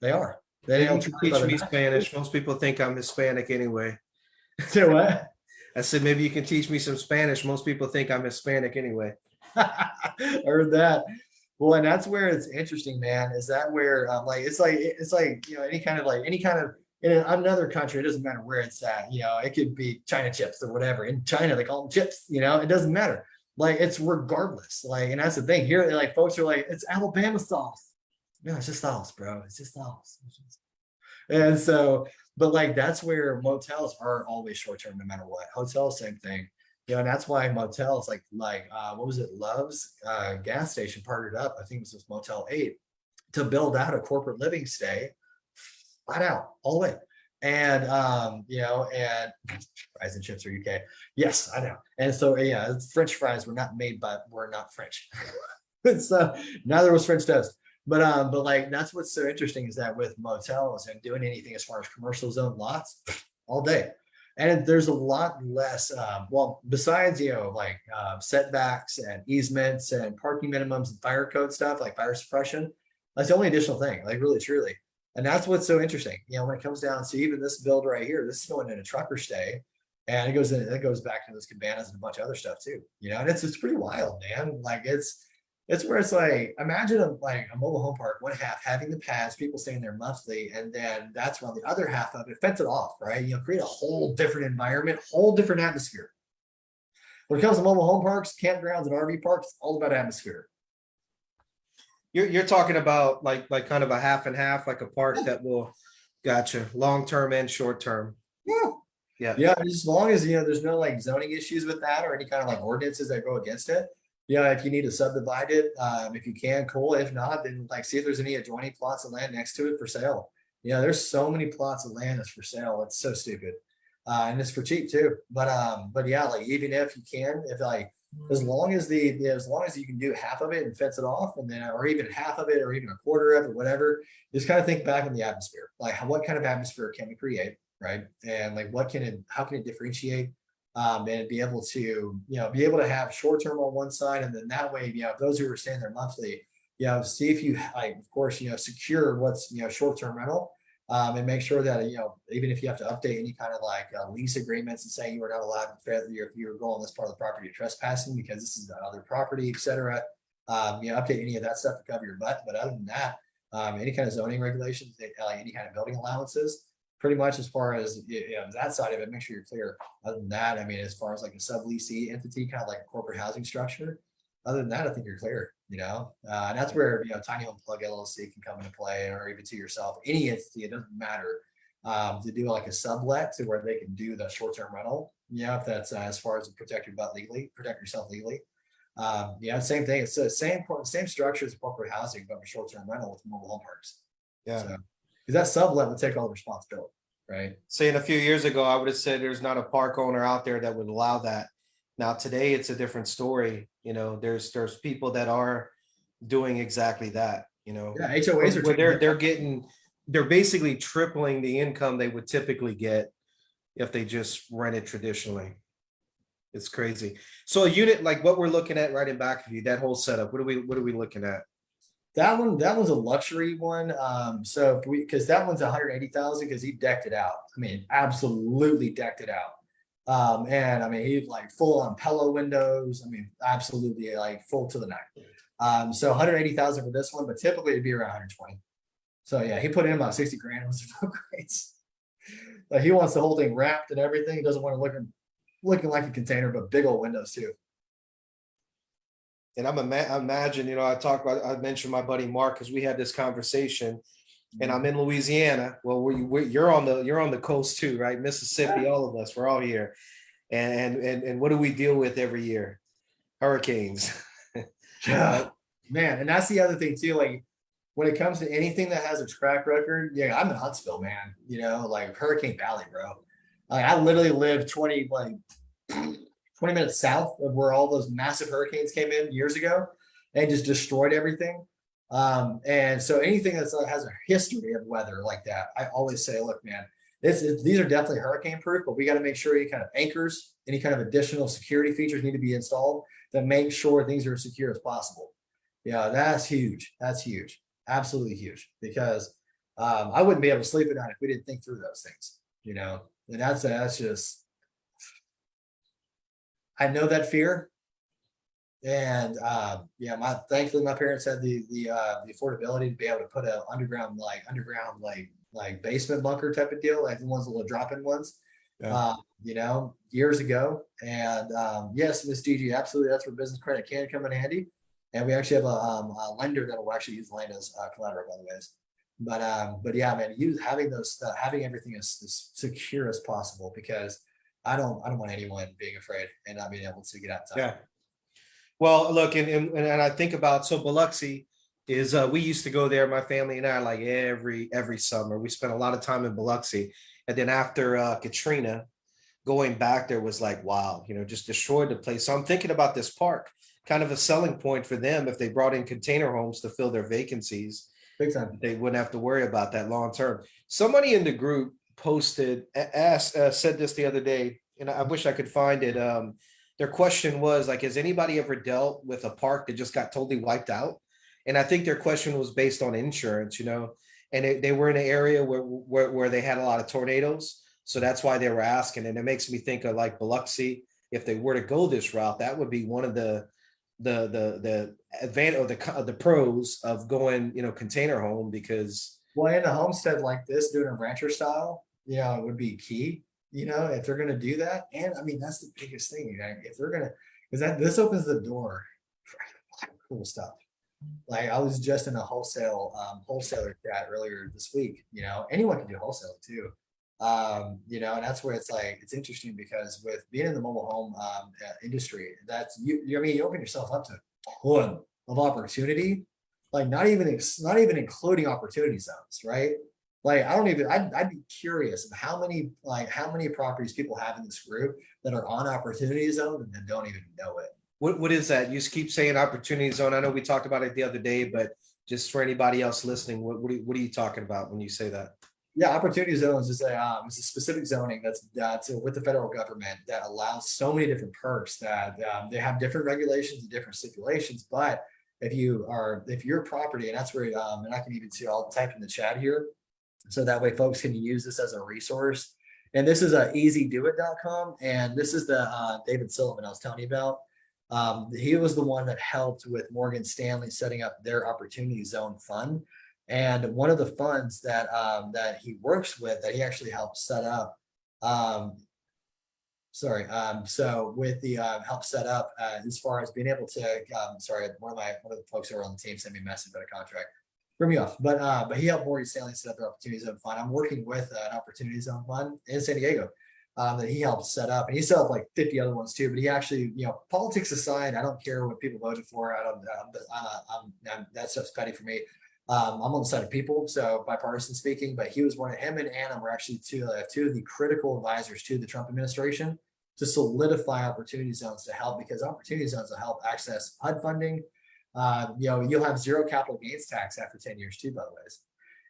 They are. They Maybe don't you can charge teach me night. Spanish. Most people think I'm Hispanic anyway. Say what? I said, maybe you can teach me some Spanish. Most people think I'm Hispanic anyway. I heard that. Well, and that's where it's interesting, man. Is that where um, like it's like it's like you know any kind of like any kind of in another country, it doesn't matter where it's at, you know, it could be China chips or whatever. In China, they call them chips, you know, it doesn't matter. Like it's regardless. Like, and that's the thing here, like folks are like, it's Alabama sauce. No, it's just sauce, bro. It's just sauce. And so, but like that's where motels are always short term, no matter what. Hotels, same thing. You know, and that's why motels like like uh what was it, Love's uh gas station partnered up, I think it was with Motel 8 to build out a corporate living stay flat out all way. And um, you know, and fries and chips are UK. Yes, I know. And so yeah, French fries were not made by were not French. so neither was French toast. But um, but like that's what's so interesting is that with motels and doing anything as far as commercial zone lots all day. And there's a lot less, um, well, besides, you know, like uh, setbacks and easements and parking minimums and fire code stuff like fire suppression. That's the only additional thing, like really truly. And that's what's so interesting. You know, when it comes down to even this build right here, this is going in a trucker stay. And it goes in, it goes back to those cabanas and a bunch of other stuff too. You know, and it's it's pretty wild, man. Like it's it's where it's like imagine a like a mobile home park, one half having the pads, people staying there monthly, and then that's when the other half of it fence it off, right? You know, create a whole different environment, whole different atmosphere. When it comes to mobile home parks, campgrounds, and RV parks, it's all about atmosphere. You're, you're talking about like, like kind of a half and half, like a park that will, gotcha, long-term and short-term. Yeah. Yeah. Yeah, as long as, you know, there's no like zoning issues with that or any kind of like ordinances that go against it. Yeah, if you need to subdivide it, um, if you can, cool. If not, then like see if there's any adjoining plots of land next to it for sale. Yeah, there's so many plots of land that's for sale. It's so stupid. Uh, and it's for cheap too. But um, but yeah, like even if you can, if like as long as the as long as you can do half of it and fence it off, and then or even half of it or even a quarter of it, whatever, just kind of think back on the atmosphere. Like what kind of atmosphere can we create, right? And like what can it how can it differentiate? Um, and be able to, you know, be able to have short term on one side, and then that way, you know, those who are staying there monthly, you know, see if you like, of course, you know, secure what's you know short term rental, um, and make sure that you know, even if you have to update any kind of like uh, lease agreements and say you are not allowed to if you're, you're going this part of the property trespassing because this is another other property, etc. Um, you know, update any of that stuff to cover your butt. But other than that, um, any kind of zoning regulations, any kind of building allowances, pretty much as far as you know, that side of it, make sure you're clear. Other than that, I mean, as far as like a subleasee entity, kind of like a corporate housing structure, other than that, I think you're clear, you know, uh, and that's where, you know, tiny home plug LLC can come into play or even to yourself, any entity, it doesn't matter. Um, to do like a sublet to where they can do the short-term rental, yeah, if that's uh, as far as protect your butt legally, protect yourself legally. Um, yeah, same thing. It's the same, same structure as corporate housing, but for short-term rental with mobile home parks. Yeah. So, because that sublet would take all the responsibility, right? Saying a few years ago, I would have said there's not a park owner out there that would allow that. Now, today, it's a different story. You know, there's, there's people that are doing exactly that, you know. Yeah, HOAs are. Where they're, they're getting, they're basically tripling the income they would typically get if they just rented traditionally. It's crazy. So a unit like what we're looking at right in back of you, that whole setup, what are we, what are we looking at? That one, that one's a luxury one. Um, so we, because that one's hundred eighty thousand, because he decked it out. I mean, absolutely decked it out. Um, and I mean, he like full on pillow windows. I mean, absolutely like full to the neck. Um, so hundred eighty thousand for this one, but typically it'd be around hundred twenty. So yeah, he put in about sixty grand. It was great. Like he wants the whole thing wrapped and everything. He doesn't want to look looking like a container, but big old windows too. And I'm ima- I imagine, you know, I talked about, I mentioned my buddy Mark, because we had this conversation. And I'm mm-hmm. in Louisiana. Well, we, we, you're on the, you're on the coast too, right? Mississippi, all of us, we're all here. And, and, and what do we deal with every year? Hurricanes. Yeah, man, and that's the other thing too. Like when it comes to anything that has a track record, yeah, I'm in Huntsville, man. You know, like Hurricane Valley, bro. Like I literally lived 20 like 20 minutes south of where all those massive hurricanes came in years ago and just destroyed everything. Um, and so anything that has a history of weather like that, I always say, look, man, this is, these are definitely hurricane proof, but we got to make sure any kind of anchors, any kind of additional security features need to be installed that make sure things are as secure as possible. Yeah, that's huge. That's huge. Absolutely huge. Because um, I wouldn't be able to sleep at night if we didn't think through those things, you know. And that's that's just I know that fear. And uh, yeah, my thankfully my parents had the the uh the affordability to be able to put a underground like underground like like basement bunker type of deal, like the ones little drop in ones. Yeah. Uh, you know, years ago. And um, yes, Miss DG, absolutely, that's where business credit can come in handy. And we actually have a, um, a lender that will actually use land as uh, collateral, by the ways. But um, but yeah, man, use having those uh, having everything as, as secure as possible because I don't I don't want anyone being afraid and not being able to get out. in time. Yeah. Well, look, and, and, and I think about, so Biloxi is, uh, we used to go there, my family and I, like every, every summer. We spent a lot of time in Biloxi. And then after, uh, Katrina, going back there was like, wow, you know, just destroyed the place. So I'm thinking about this park, kind of a selling point for them if they brought in container homes to fill their vacancies. Big time. they wouldn't have to worry about that long term. Somebody in the group posted, asked, uh, said this the other day, and I wish I could find it. Um, their question was like, has anybody ever dealt with a park that just got totally wiped out? And I think their question was based on insurance, you know, and they, they were in an area where, where, where they had a lot of tornadoes. So that's why they were asking. And it makes me think of like Biloxi. If they were to go this route, that would be one of the, the, the, the advantage or the, the pros of going, you know, container home because Well, in a homestead like this, doing a rancher style, you know, it would be key. You know, if they're gonna do that, and I mean that's the biggest thing. You know, if they're gonna, because that this opens the door for cool stuff. Like I was just in a wholesale um, wholesaler chat earlier this week. You know, anyone can do wholesale too. Um, you know, and that's where it's like it's interesting because with being in the mobile home um, uh, industry, that's you. you I mean, you open yourself up to a ton of opportunity like not even not even including opportunity zones, right? Like I don't even I'd, I'd be curious how many like how many properties people have in this group that are on opportunity zone and then don't even know it. What, what is that? You just keep saying opportunity zone. I know we talked about it the other day, but just for anybody else listening, what, what are, you- what are you talking about when you say that? Yeah, opportunity zones is a um, it's a specific zoning that's that's with the federal government that allows so many different perks that um, they have different regulations and different stipulations. But if you are if your property and that's where um, and I can even see I'll type in the chat here, so that way folks can use this as a resource. And this is a easydoit.com and this is the uh, David Sullivan I was telling you about. Um, he was the one that helped with Morgan Stanley setting up their opportunity zone fund. And one of the funds that um, that he works with that he actually helped set up. Um, sorry. Um, so with the uh, help set up uh, as far as being able to, um, sorry, one of my one of the folks who are on the team sent me a message about a contract. Threw me off, but uh, but he helped Morgan Stanley set up their opportunity zone fund. I'm working with uh, an opportunity zone fund in San Diego um, that he helped set up, and he set up like 50 other ones too. But he actually, you know, politics aside, I don't care what people voted for. I don't. Um, uh, I'm, I'm, that stuff's petty for me. Um, I'm on the side of people, so bipartisan speaking. But he was one of him and Anna were actually two uh, two of the critical advisors to the Trump administration to solidify opportunity zones to help because opportunity zones will help access HUD funding. Uh, you know, you'll have zero capital gains tax after 10 years too, by the ways.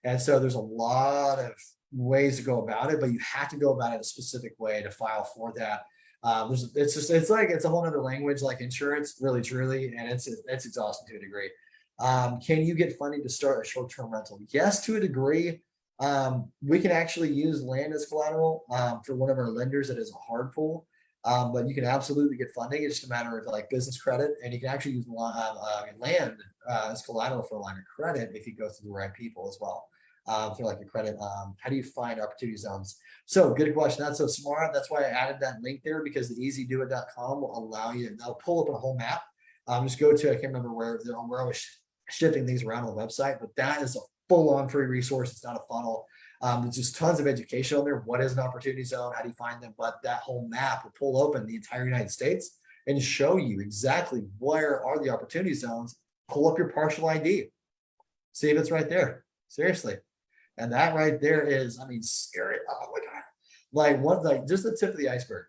And so there's a lot of ways to go about it, but you have to go about it a specific way to file for that. Um, it's just, it's like, it's a whole other language like insurance, really, truly, and it's, it's exhausting to a degree. Um, can you get funding to start a short-term rental? Yes, to a degree. Um, we can actually use land as collateral um, for one of our lenders that is a hard pull. Um, but you can absolutely get funding. It's just a matter of like business credit, and you can actually use uh, uh, land uh, as collateral for a line of credit if you go through the right people as well. Um, for like a credit, um, how do you find opportunity zones? So good question. That's so smart. That's why I added that link there because the easydoit.com will allow you. They'll pull up a whole map. Um, just go to I can't remember where where I was shifting things around on the website, but that is a full-on free resource. It's not a funnel. Um, there's just tons of education on there. What is an opportunity zone? How do you find them? But that whole map will pull open the entire United States and show you exactly where are the opportunity zones. Pull up your parcel ID. See if it's right there. Seriously. And that right there is, I mean, scary. Oh my God. Like what, like just the tip of the iceberg.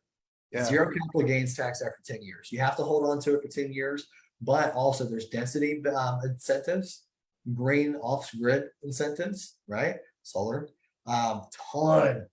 Yeah. Zero capital gains tax after 10 years. You have to hold on to it for 10 years, but also there's density um, incentives, green off grid incentives, right? Solar, um, ton,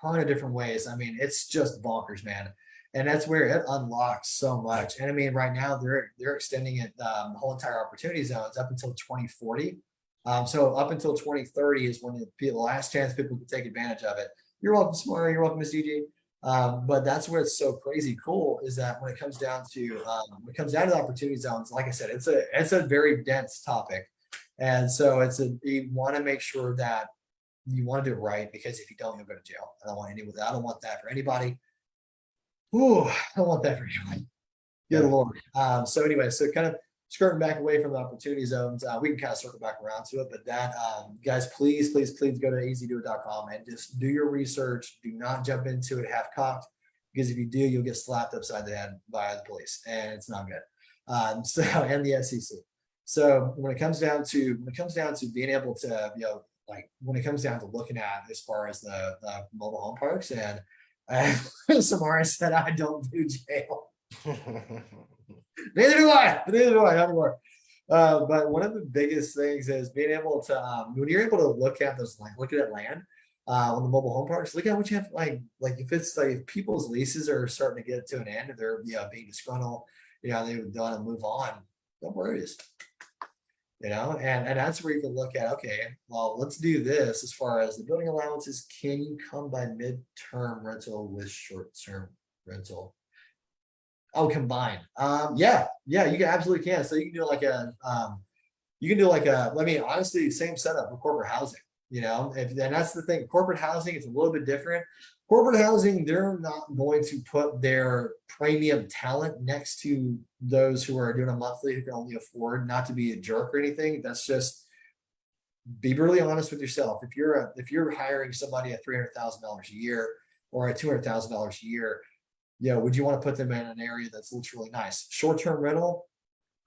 ton of different ways. I mean, it's just bonkers, man. And that's where it unlocks so much. And I mean, right now they're they're extending it um, the whole entire opportunity zones up until 2040. Um, so up until 2030 is when the, last chance people can take advantage of it. You're welcome, Smart. You're welcome, Miss DG. Um, but that's where it's so crazy cool is that when it comes down to um, when it comes down to the opportunity zones, like I said, it's a it's a very dense topic, and so it's a you want to make sure that you want to do it right because if you don't, you'll go to jail. I don't want any, I don't want that for anybody. Ooh, I don't want that for anybody. Good lord. Um, so anyway, so kind of skirting back away from the opportunity zones, uh, we can kind of circle back around to it, but that, um, guys, please, please, please go to easydoit.com and just do your research. Do not jump into it half cocked because if you do, you'll get slapped upside the head by the police and it's not good. Um, so, and the SEC. So when it comes down to, when it comes down to being able to, you know, like when it comes down to looking at as far as the, the mobile home parks and, and Samara said, I don't do jail. Neither do I. Neither do I not anymore. Uh, but one of the biggest things is being able to um, when you're able to look at those land, look at land uh, on the mobile home parks. Look at what you have like like if it's like if people's leases are starting to get to an end and they're you know being disgruntled, you know they would want to move on. Don't worry, just you know, and and that's where you can look at okay, well let's do this as far as the building allowances. Can you come by midterm rental with short term rental? Oh, combined. Um, yeah, yeah, you can absolutely can. So you can do like a, um, you can do like a, I mean, honestly, same setup for corporate housing, you know, if, and that's the thing, corporate housing is a little bit different. Corporate housing, they're not going to put their premium talent next to those who are doing a monthly who can only afford not to be a jerk or anything. That's just, be really honest with yourself. If you're a, if you're hiring somebody at three hundred thousand dollars a year or at two hundred thousand dollars a year, you know, would you want to put them in an area that's looks really nice? Short-term rental,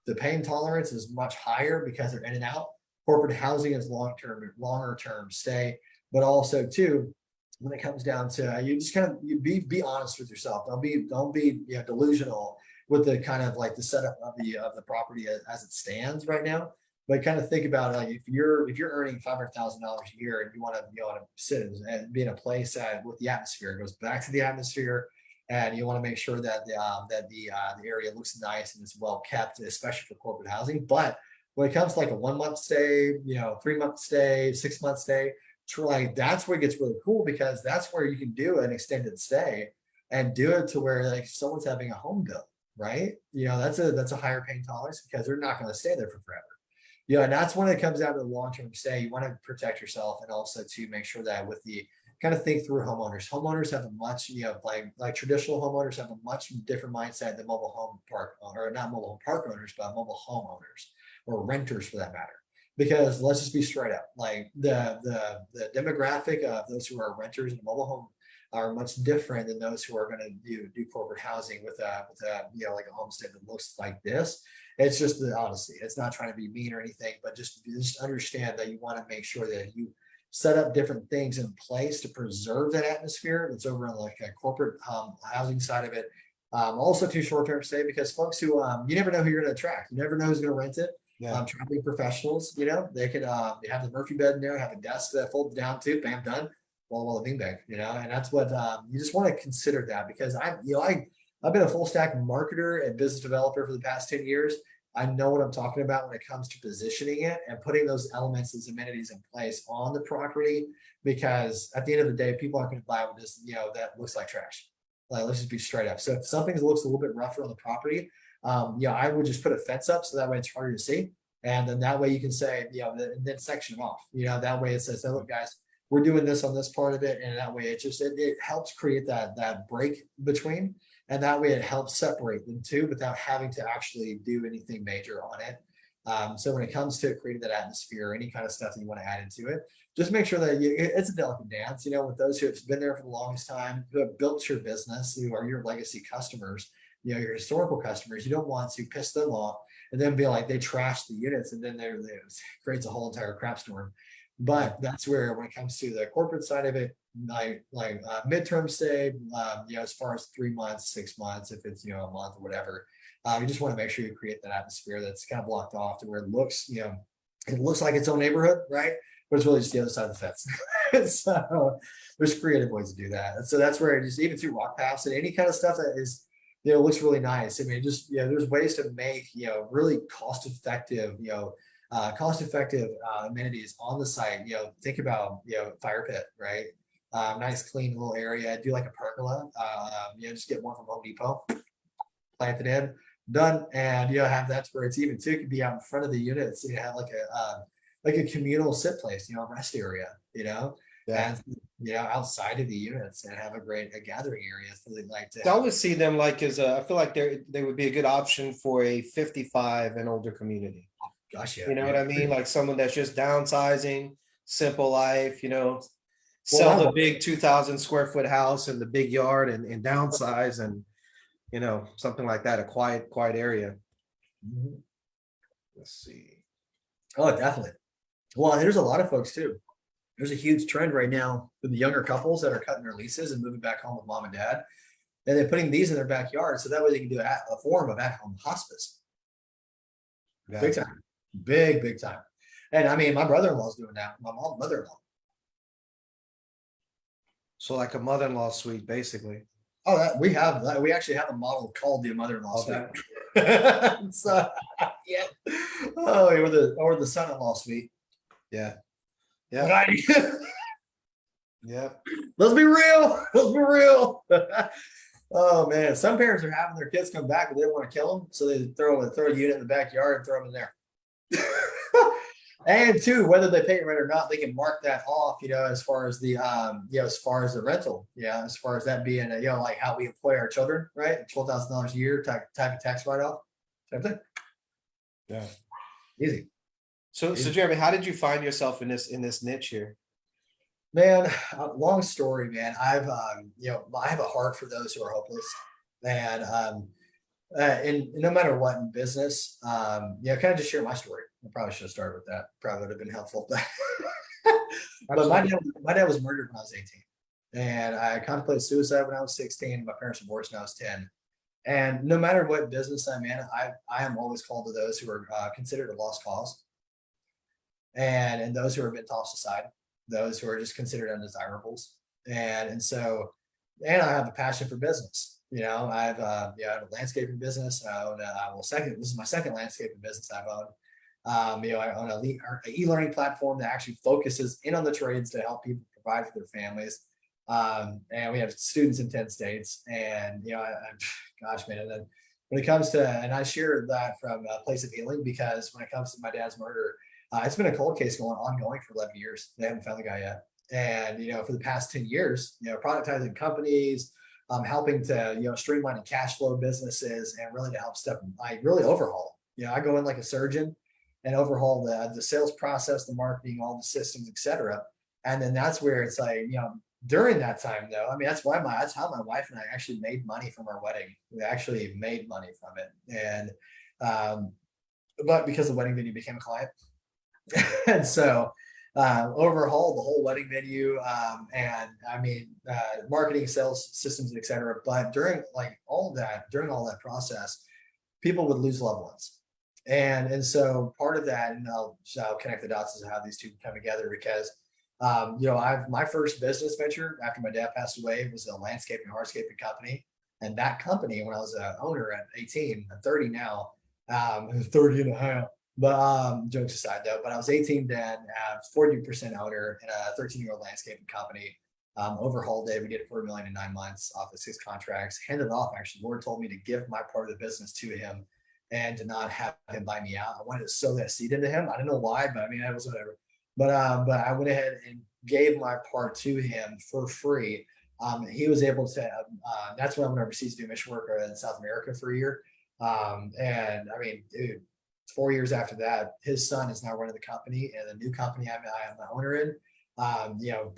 the pain tolerance is much higher because they're in and out. Corporate housing is long-term, longer term stay, but also too, when it comes down to you just kind of you be be honest with yourself. Don't be don't be you know delusional with the kind of like the setup of the of the property as, as it stands right now. But kind of think about like if you're if you're earning five hundred thousand dollars a year and you want to you want to sit and be in a place that with the atmosphere, it goes back to the atmosphere and you want to make sure that the um, that the uh, the area looks nice and is well kept, especially for corporate housing. But when it comes to like a one month stay, you know, three month stay, six month stay, like that's where it gets really cool because that's where you can do an extended stay and do it to where like someone's having a home bill, right? You know, that's a that's a higher pain tolerance because they're not going to stay there for forever. You know, and that's when it comes down to the long term stay. You want to protect yourself and also to make sure that with the kind of think through homeowners. Homeowners have a much, you know, like like traditional homeowners have a much different mindset than mobile home park or not mobile home park owners, but mobile homeowners or renters for that matter. Because let's just be straight up, like the the the demographic of those who are renters in a mobile home are much different than those who are going to do do corporate housing with a with a you know like a homestead that looks like this. It's just the honesty. It's not trying to be mean or anything, but just just understand that you want to make sure that you set up different things in place to preserve that atmosphere that's over on like a corporate um, housing side of it. Um, also to short-term stay because folks who um, you never know who you're going to attract. You never know who's going to rent it. Yeah. Um, traveling professionals, you know, they could uh, they have the Murphy bed in there, have a desk that folds down too, bam, done. Well, well, a beanbag, you know, and that's what um, you just want to consider that because I, you know, I I've been a full stack marketer and business developer for the past 10 years. I know what I'm talking about when it comes to positioning it and putting those elements, those amenities in place on the property. Because at the end of the day, people aren't going to buy with this, you know, that looks like trash. Like, let's just be straight up. So if something looks a little bit rougher on the property, um, yeah, I would just put a fence up so that way it's harder to see. And then that way you can say, you know, and then section them off. You know, that way it says, hey, look, guys, we're doing this on this part of it. And that way it just it, it helps create that that break between and that way it helps separate them too without having to actually do anything major on it. Um, so when it comes to creating that atmosphere, or any kind of stuff that you want to add into it, just make sure that you, it's a delicate dance, you know, with those who have been there for the longest time, who have built your business, who are your legacy customers, you know, your historical customers, you don't want to piss them off and then be like, they trash the units and then they're, it creates a whole entire crap storm. But that's where, when it comes to the corporate side of it, like like uh, midterm stay, um, you know, as far as three months, six months, if it's you know a month or whatever, uh, you just want to make sure you create that atmosphere that's kind of blocked off to where it looks, you know, it looks like its own neighborhood, right? But it's really just the other side of the fence. so there's creative ways to do that. And so that's where just even through walk paths and any kind of stuff that is, you know, looks really nice. I mean, just, you know, there's ways to make, you know, really cost effective, you know, uh, cost effective uh, amenities on the site. You know, think about, you know, fire pit, right? uh, nice clean little area. Do like a pergola. Uh, you know, just get one from Home Depot, plant it in, done, and you know have that's where it's even too. It could be out in front of the units. You have like a uh, like a communal sit place, you know, rest area. You know, Yeah. and you know outside of the units and have a great a gathering area so they like to I always see them like as a, I feel like they're, they would be a good option for a fifty-five and older community. gosh yeah You know what I mean? Like someone that's just downsizing, simple life, you know. Well, Sell the big two thousand square foot house and the big yard and, and downsize and, you know, something like that, a quiet, quiet area. Mhm. Let's see. Oh, definitely. Well, there's a lot of folks too. There's a huge trend right now with the younger couples that are cutting their leases and moving back home with mom and dad. And they're putting these in their backyard so that way they can do a, a form of at home hospice. Yeah. Big time. Big, big time. And I mean, my brother in law's doing that. My mom, mother in law. So like a mother-in-law suite, basically. Oh, that we have that. We actually have a model called the mother in law Oh, suite. so, yeah. Oh, or the or the son in law suite. Yeah, Yeah. Right. yeah. Let's be real. Let's be real. oh man, some parents are having their kids come back, but they want to kill them, so they throw a throw a unit in the backyard and throw them in there. and two, whether they pay rent or not, they can mark that off. You know, as far as the um, you know, as far as the rental, yeah, as far as that being, a, you know, like how we employ our children, right? Twelve thousand dollars a year type type of tax write off. Same thing. Yeah. Easy. So, so Jeremy, how did you find yourself in this, in this niche here? Man, uh, long story, man. I've, um, you know, I have a heart for those who are hopeless, and um, uh, and no matter what in business, um, yeah, kind of just share my story. I probably should have started with that. Probably would have been helpful. but my dad, my dad was murdered when I was 18, and I contemplated suicide when I was 16. My parents divorced when I was 10. And no matter what business I'm in, I I am always called to those who are uh, considered a lost cause, and and those who have been tossed aside those who are just considered undesirables. And and so, and I have a passion for business. You know, I've uh, yeah, I have a landscaping business. I own a, well, second this is my second landscaping business I've owned. Um, you know, I own a e-learning platform that actually focuses in on the trades to help people provide for their families. Um, and we have students in 10 states. And you know, I, I, gosh, man, and then when it comes to, and I share that from a place of healing because when it comes to my dad's murder, uh, it's been a cold case going ongoing for 11 years. They haven't found the guy yet. And, you know, for the past 10 years, you know, productizing companies, um, helping to, you know, streamlining cash flow businesses and really to help step, I really overhaul. You know, I go in like a surgeon and overhaul the, the sales process, the marketing, all the systems, et cetera. And then that's where it's like, you know, during that time though, I mean, that's why my, that's how my wife and I actually made money from our wedding. We actually made money from it. And, um, but because the wedding venue became a client, and so uh, overhauled the whole wedding venue um, and I mean uh, marketing, sales systems, etc. But during like all that, during all that process, people would lose loved ones, and and so part of that, and I'll, I'll connect the dots as to how these two come together because. Um, you know, I've my first business venture after my dad passed away was a landscaping hardscaping company, and that company when I was a owner at 18, I'm 30 now, um, 30 and a half. But um, jokes aside, though, but I was 18 then, uh, 40% owner in a 13 year old landscaping company. Um, overhauled it. We did four million in nine months off of six contracts. Handed it off. Actually, Lord told me to give my part of the business to him and to not have him buy me out. I wanted to sow that seed into him. I don't know why, but I mean, that was whatever. But um, but I went ahead and gave my part to him for free. Um, he was able to. Uh, that's when I went overseas to do mission work in South America for a year. Um, and I mean, dude, four years after that, his son is now running the company and the new company I'm, I am the owner in. Um, you know,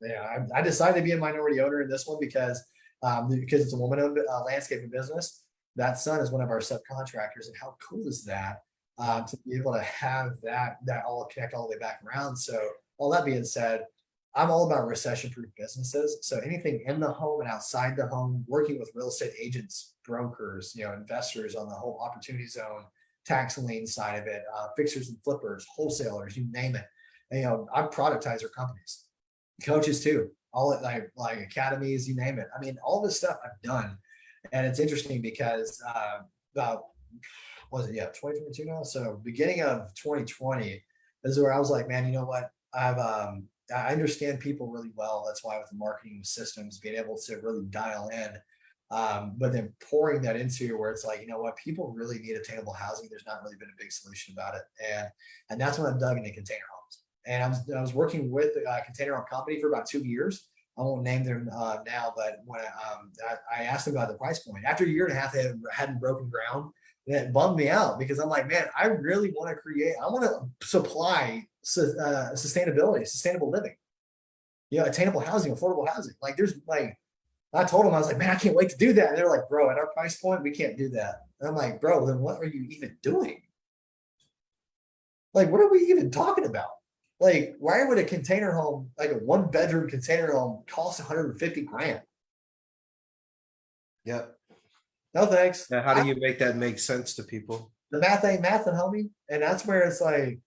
yeah, I, I, decided to be a minority owner in this one because um, because it's a woman-owned uh, landscaping business. That son is one of our subcontractors, and how cool is that um, to be able to have that that all connect all the way back around? So, all that being said, I'm all about recession-proof businesses. So anything in the home and outside the home, working with real estate agents, brokers, you know, investors on the whole opportunity zone tax lien side of it, uh, fixers and flippers, wholesalers, you name it. And, you know, I'm productizer companies, coaches too, all it like like academies, you name it. I mean, all this stuff I've done, and it's interesting because uh, about was it yeah 2022 now? So beginning of 2020 this is where I was like, man, you know what? I've um I understand people really well. That's why with the marketing systems, being able to really dial in um, but then pouring that into where it's like, you know what, people really need attainable housing. There's not really been a big solution about it. And and that's when I'm dug into container homes. and I was I was working with a container home company for about two years. I won't name them uh, now, but when I, um, I, I asked them about the price point after a year and a half, they hadn't, broken ground. It bummed me out because I'm like, man, I really want to create, I want to supply su- uh, sustainability, sustainable living, you know, attainable housing, affordable housing. Like, there's like, I told them, I was like, man, I can't wait to do that. And they're like, bro, at our price point, we can't do that. And I'm like, bro, then what are you even doing? Like, what are we even talking about? Like, why would a container home, like a one bedroom container home, cost 150 grand? Yep. No thanks. Now, how do you make that make sense to people? the math ain't mathing, homie. And that's where it's like,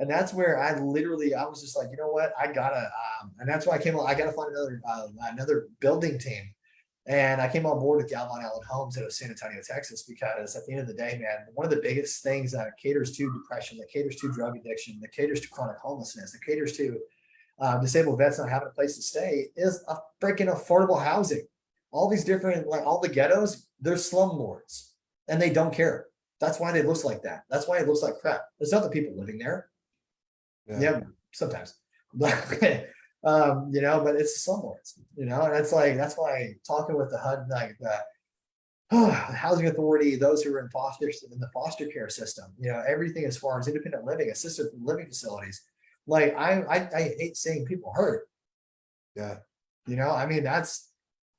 and that's where I literally, I was just like, you know what, I gotta, um, and that's why I came. I gotta find another, uh, another building team. And I came on board with Galvin Allen Homes out of San Antonio, Texas, because at the end of the day, man, one of the biggest things that caters to depression, that caters to drug addiction, that caters to chronic homelessness, that caters to uh, disabled vets not having a place to stay is a freaking affordable housing. All these different, like all the ghettos, they're slumlords and they don't care. That's why it looks like that. That's why it looks like crap. There's other people living there. Yeah, sometimes. But um, you know, but it's slumlords, you know, and it's like that's why talking with the HUD, like the housing authority, those who are in foster in the foster care system, you know, everything as far as independent living, assisted living facilities. Like I, I, I hate seeing people hurt. Yeah. You know, I mean, that's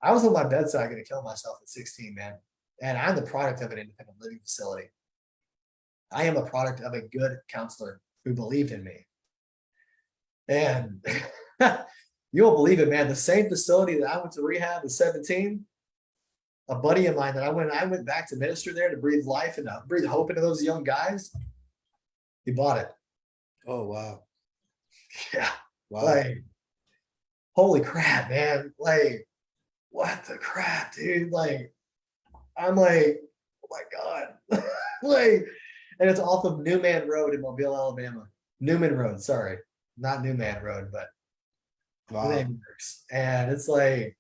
I was on my bedside gonna kill myself at 16, man. And I'm the product of an independent living facility. I am a product of a good counselor who believed in me. And you won't believe it, man. The same facility that I went to rehab at 17, a buddy of mine that I went, I went back to minister there to breathe life and to breathe hope into those young guys. He bought it. Oh, wow. Yeah. Wow. Like, holy crap, man. Like, what the crap, dude? Like, I'm like, oh my God. like, and it's off of Newman Road in Mobile, Alabama. Newman Road, sorry. Not New Man Road, but Wow. And it's like,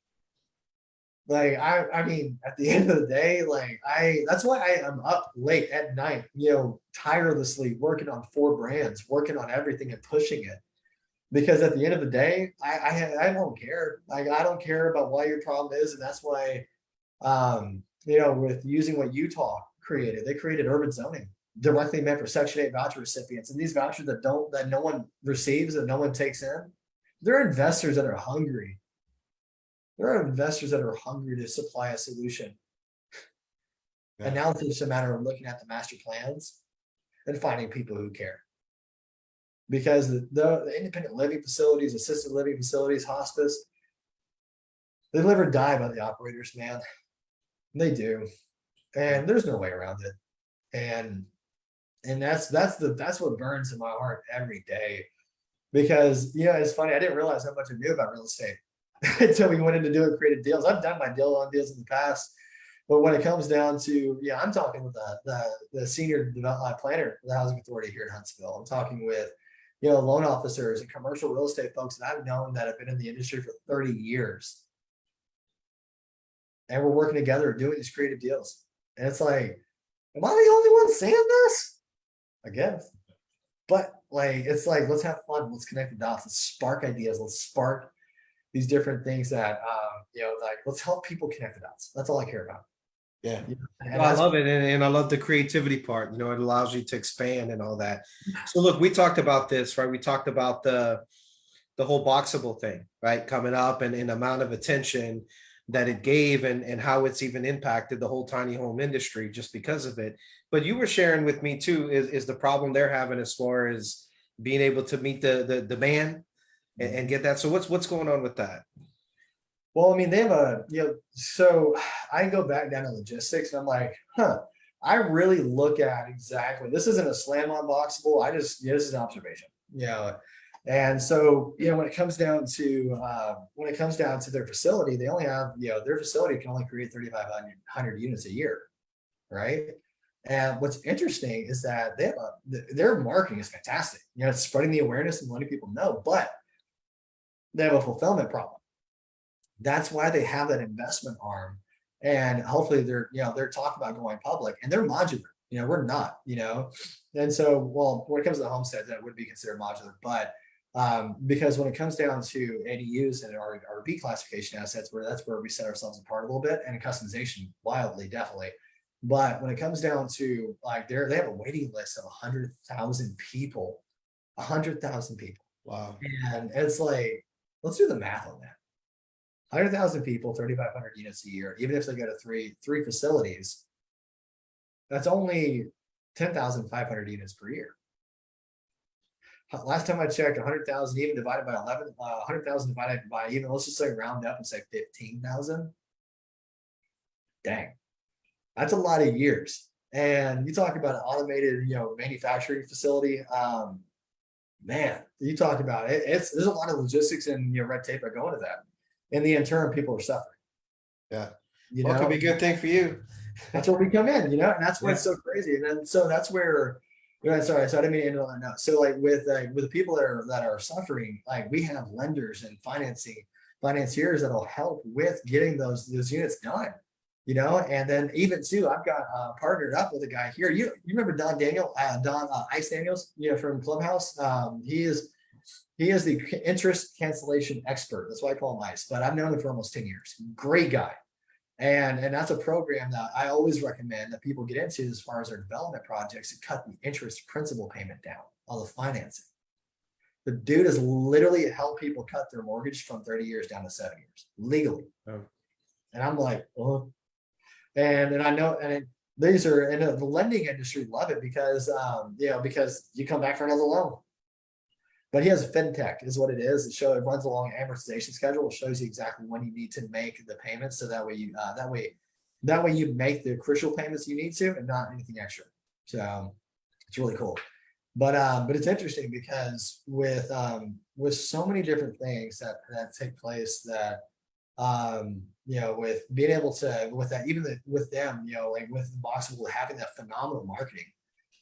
like I, I mean, at the end of the day, like I, that's why I am up late at night, you know, tirelessly working on four brands, working on everything and pushing it. Because at the end of the day, I, I, I don't care. Like I don't care about what your problem is, and that's why, um, you know, with using what Utah created, they created urban zoning directly meant for Section Eight voucher recipients, and these vouchers that don't, that no one receives, that no one takes in, they're investors that are hungry. There are investors that are hungry to supply a solution. And now it's just a matter of looking at the master plans and finding people who care. Because the, the, the independent living facilities, assisted living facilities, hospice, they live or die by the operators, man. They do. And there's no way around it. And and that's that's the that's what burns in my heart every day. Because you know, it's funny, I didn't realize how much I knew about real estate until we went into doing creative deals. I've done my deal on deals in the past, but when it comes down to, yeah, I'm talking with the the, the senior development uh, planner, the housing authority here in Huntsville. I'm talking with, you know, loan officers and commercial real estate folks that I've known that have been in the industry for 30 years. And we're working together doing these creative deals. And it's like, am I the only one saying this? I guess. But like, it's like, let's have fun. Let's connect the dots. Let's spark ideas. Let's spark these different things that, um, you know, like, let's help people connect the dots. That's all I care about. Yeah. And I love it. And, and I love the creativity part, you know, it allows you to expand and all that. So look, we talked about this, right? We talked about the, the whole boxable thing, right? Coming up and, and amount of attention that it gave and, and how it's even impacted the whole tiny home industry just because of it. But you were sharing with me too, is, is the problem they're having as far as being able to meet the, the demand and, and get that. So what's, what's going on with that? Well, I mean, they have a, you know, so I go back down to logistics and I'm like, huh, I really look at exactly, this isn't a slam on boxable. I just, yeah, this is an observation, you know. And so, you know, when it comes down to, uh, when it comes down to their facility, they only have, you know, their facility can only create 3,500 units a year, right? And what's interesting is that they have a, their marketing is fantastic. You know, it's spreading the awareness and letting people know, but they have a fulfillment problem that's why they have that investment arm and hopefully they're you know they're talking about going public and they're modular you know we're not you know and so well when it comes to the homestead that would be considered modular but Um, because when it comes down to ADUs and our, our B classification assets, where that's where we set ourselves apart a little bit and customization wildly, definitely. But when it comes down to like they're, they have a waiting list of a hundred thousand people, a hundred thousand people. Wow. And it's like, let's do the math on that. Hundred thousand people, thirty-five hundred units a year, even if they go to three, three facilities. That's only ten thousand five hundred units per year. Last time I checked, hundred thousand even divided by eleven, uh, hundred thousand divided by even, let's just say round up and say fifteen thousand. Dang. That's a lot of years. And you talk about an automated, you know, manufacturing facility, um. Man, you talk about it, it's, there's a lot of logistics and, you know, red tape that go into that. In the interim, people are suffering. Yeah. You Well, know? could be a good thing for you. that's where we come in, you know, and that's why it's so crazy. And then so that's where, know, sorry, so I didn't mean to end on that note. So like with uh, with the people that are that are suffering, like we have lenders and financing financiers that'll help with getting those those units done. You know, and then even too, I've got uh, partnered up with a guy here. You you remember Don Daniel, uh, Don uh, Ice Daniels, you know, from Clubhouse. Um, he is he is the interest cancellation expert. That's why I call him Ice. But I've known him for almost ten years. Great guy. And, and that's a program that I always recommend that people get into as far as their development projects to cut the interest principal payment down on the financing. The dude has literally helped people cut their mortgage from 30 years down to seven years legally. Oh. And I'm like, oh, and, and I know, and it- these are, and the lending industry love it because, um, you know, because you come back for another loan. But he has a fintech is what it is. It shows, it runs along amortization schedule. It shows you exactly when you need to make the payments. So that way you, uh, that way, that way you make the crucial payments you need to and not anything extra. So it's really cool. But, um, but it's interesting because with, um, with so many different things that, that take place that, um, you know, with being able to, with that, even the, with them, you know, like with Boxable having that phenomenal marketing,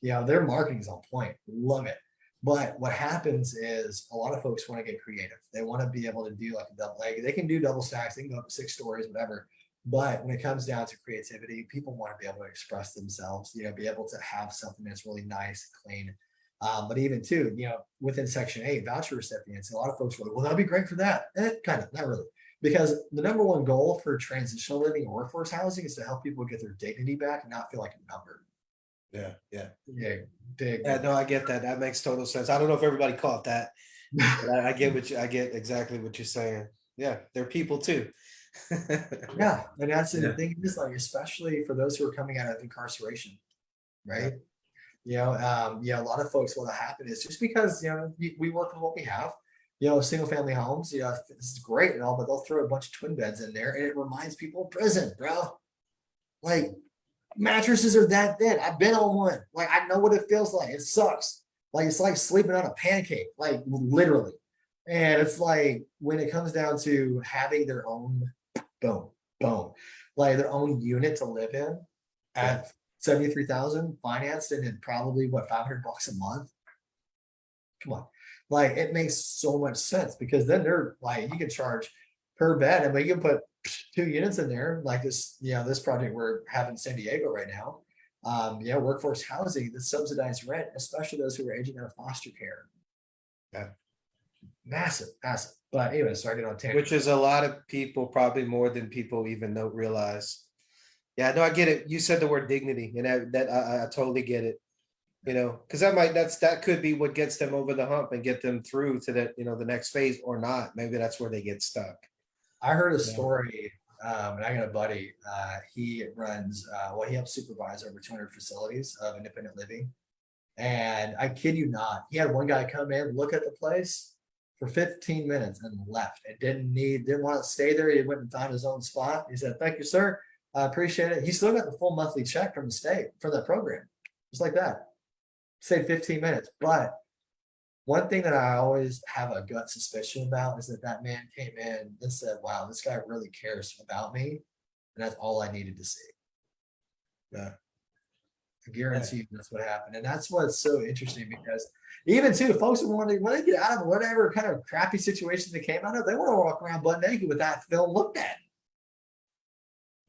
you know, their marketing is on point. Love it. But what happens is a lot of folks want to get creative. They want to be able to do like a double, like they can do double stacks, they can go up to six stories, whatever. But when it comes down to creativity, people want to be able to express themselves, you know, be able to have something that's really nice, and clean. Um, but even too, you know, within section eight, voucher recipients, a lot of folks like, well, that'd be great for that. Eh, kind of, not really. Because the number one goal for transitional living and workforce housing is to help people get their dignity back and not feel like a number. Yeah, yeah. Yeah, big. Yeah, no, I get that. That makes total sense. I don't know if everybody caught that. but I, I get what you, I get exactly what you're saying. Yeah, they're people too. Yeah, and that's the thing is like, especially for those who are coming out of incarceration, right? You know, um, yeah, a lot of folks, what'll happen is just because, you know, we, we work with what we have, you know, single family homes, you know, this is great and all, but they'll throw a bunch of twin beds in there and it reminds people of prison, bro. Like mattresses are that thin. I've been on one. Like I know what it feels like. It sucks. Like it's like sleeping on a pancake, like literally. And it's like when it comes down to having their own boom, boom, like their own unit to live in at 73,000 financed and then probably what 500 bucks a month. Come on. Like it makes so much sense because then they're like you can charge per bed and you can put two units in there like this, you know, this project we're having in San Diego right now. Um, yeah, workforce housing, the subsidized rent, especially those who are aging out of foster care. Yeah. Massive, massive. But anyway, sorry to get on tangent. Which is a lot of people, probably more than people even know realize. Yeah, no, I get it. You said the word dignity and that, that I, I- I totally get it. You know, because that might, that's, that could be what gets them over the hump and get them through to that, you know, the next phase or not. Maybe that's where they get stuck. I heard a story, um, and I got a buddy, uh, he runs, uh, well, he helps supervise over two hundred facilities of independent living. And I kid you not, he had one guy come in, look at the place for fifteen minutes and left. It didn't need, didn't want to stay there. He went and found his own spot. He said, thank you, sir. I appreciate it. He still got the full monthly check from the state for that program, just like that. Say fifteen minutes, but one thing that I always have a gut suspicion about is that that man came in and said, wow, this guy really cares about me. And that's all I needed to see. Yeah. I guarantee you that's what happened. And that's what's so interesting because even too, folks who want to, when they get out of whatever kind of crappy situation they came out of, they want to walk around butt naked with that film looked at.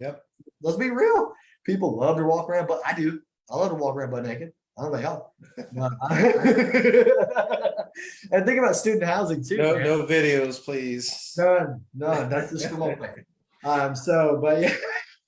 Yep. Let's be real. People love to walk around, but I do. I love to walk around butt naked. I don't know y'all. And think about student housing too. No, man. no videos, please. None, none. That's just from open. Um, so, but yeah.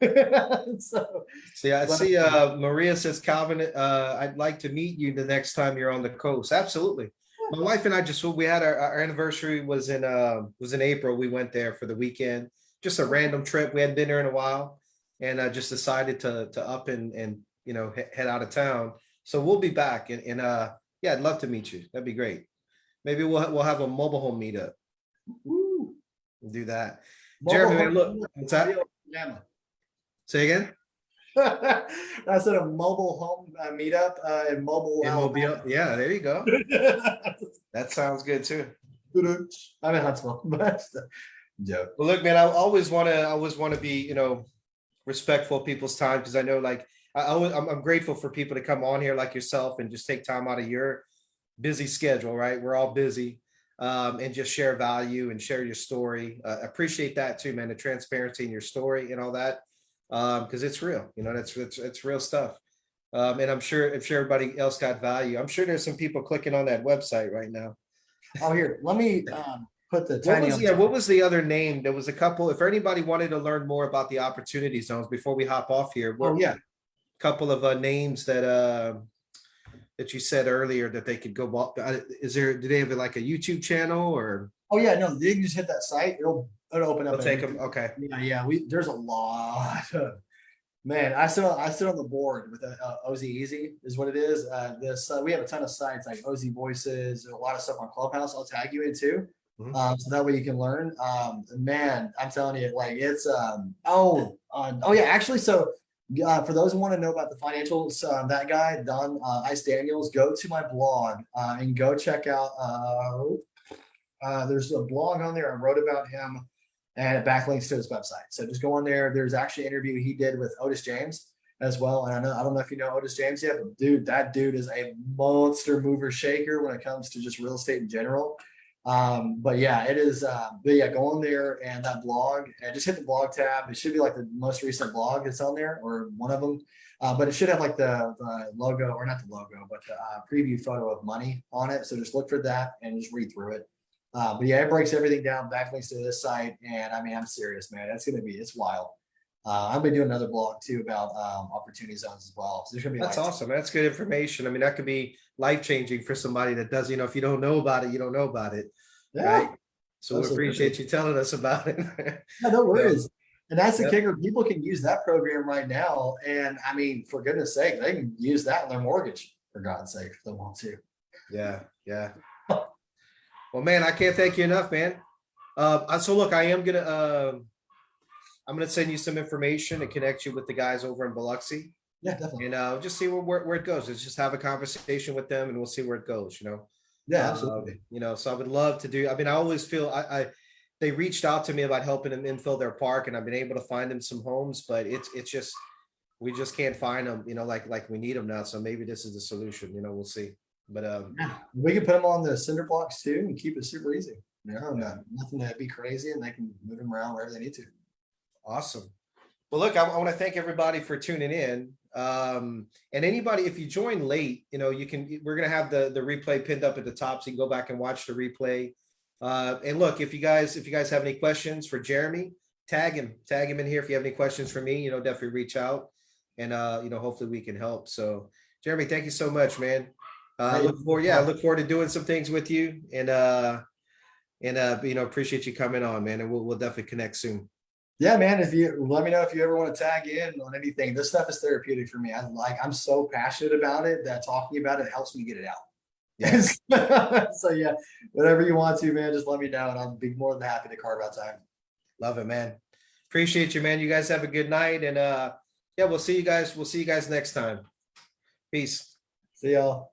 so, See, I see, uh, Maria says, Calvin, uh, I'd like to meet you the next time you're on the coast. Absolutely. My wife and I just, we had our, our anniversary was in, uh, was in April. We went there for the weekend. Just a random trip. We hadn't been there in a while. And I just decided to, to up and, and, you know, head out of town. So we'll be back and, and, uh, yeah, I'd love to meet you. That'd be great. Maybe we'll, we'll have a mobile home meetup. woo. We'll do that. Jeremy, man, look, what's that? Alabama. Say again? I said a mobile home uh, meetup uh, in mobile. In Mobile. Yeah, there you go. That sounds good too. I'm in Huntsville, but joke. Well, look, man, I always want to, I always want to be, you know, respectful of people's time because I know, like, I, I always, I'm, I'm grateful for people to come on here like yourself and just take time out of your busy schedule, right? We're all busy, um, and just share value and share your story. Uh, appreciate that too, man. The transparency in your story and all that, um, because it's real. You know, that's it's it's real stuff. Um, and I'm sure, I'm sure everybody else got value. I'm sure there's some people clicking on that website right now. Oh, here, let me um, put the What was, yeah, top. what was the other name? There was a couple, if anybody wanted to learn more about the opportunity zones before we hop off here. Oh, yeah. Couple of uh, names that, uh, that you said earlier that they could go, uh, is there, do they have like a YouTube channel or Oh, yeah. No, you can just hit that site. It'll, it'll open up. they'll take them? Okay. Yeah, yeah, we, there's a lot of, man, I sit, on I sit on the board with uh, uh, OZ Easy is what it is. Uh, this, uh, we have a ton of sites like OZ Voices, a lot of stuff on Clubhouse. I'll tag you in too. Mhm. Um, so that way you can learn. Um, man, I'm telling you, like it's, um, oh, uh, oh yeah, actually, so uh, for those who want to know about the financials, uh, that guy, Don uh, Ice Daniels, go to my blog uh, and go check out. Uh, there's a blog on there. I wrote about him and it backlinks to his website. So just go on there. There's actually an interview he did with Otis James as well. And I know I don't know if you know Otis James yet, but dude, that dude is a monster mover shaker when it comes to just real estate in general. Um, but yeah, it is. Uh, but yeah, go on there and that blog and just hit the blog tab. It should be like the most recent blog that's on there or one of them. Uh, but it should have like the, the logo or not the logo, but the uh, preview photo of money on it. So just look for that and just read through it. Uh, but yeah, it breaks everything down, backlinks to this site. And I mean, I'm serious, man. that's gonna be, it's wild. Uh, I've been do another blog too about um, opportunity zones as well. So there's gonna be That's awesome. That's good information. I mean, that could be life changing for somebody that does, you know, if you don't know about it, you don't know about it. yeah, Right. So we appreciate you telling us about it. yeah, no worries. And that's the Yep. kicker. People can use that program right now. And I mean, for goodness sake, they can use that in their mortgage, for God's sake, if they want to. Yeah, yeah. Well, man, I can't thank you enough, man. Uh, uh, so look, I am gonna, um, I'm gonna send you some information and connect you with the guys over in Biloxi Yeah, definitely. and, uh, just see where, where, where it goes. Let's just have a conversation with them and we'll see where it goes, you know? Yeah, Um, absolutely. You know, so I would love to do, I mean, I always feel I, I, they reached out to me about helping them infill their park and I've been able to find them some homes, but it's, it's just, we just can't find them, you know, like, like we need them now. So maybe this is the solution, you know, we'll see. But, um, Yeah, we can put them on the cinder blocks too and keep it super easy. Know, no- nothing to be crazy and they can move them around wherever they need to. Awesome. Well, look, I, want to thank everybody for tuning in. Um, and anybody, if you join late, you know, you can, we're going to have the, the replay pinned up at the top. So you can go back and watch the replay. Uh, and look, if you guys, if you guys have any questions for Jeremy, tag him, tag him in here. If you have any questions for me, you know, definitely reach out and, uh, you know, hopefully we can help. So Jeremy, thank you so much, man. Uh, Hey, look forward, yeah, I look forward to doing some things with you and, uh, and, uh, you know, appreciate you coming on, man. And we'll, we'll definitely connect soon. Yeah, man. If you let me know if you ever want to tag in on anything, this stuff is therapeutic for me. I like, I'm so passionate about it that talking about it helps me get it out. Yes. so yeah, whatever you want to, man, just let me know and I'll be more than happy to carve out time. Love it, man. Appreciate you, man. You guys have a good night and uh yeah, we'll see you guys. We'll see you guys next time. Peace. See y'all.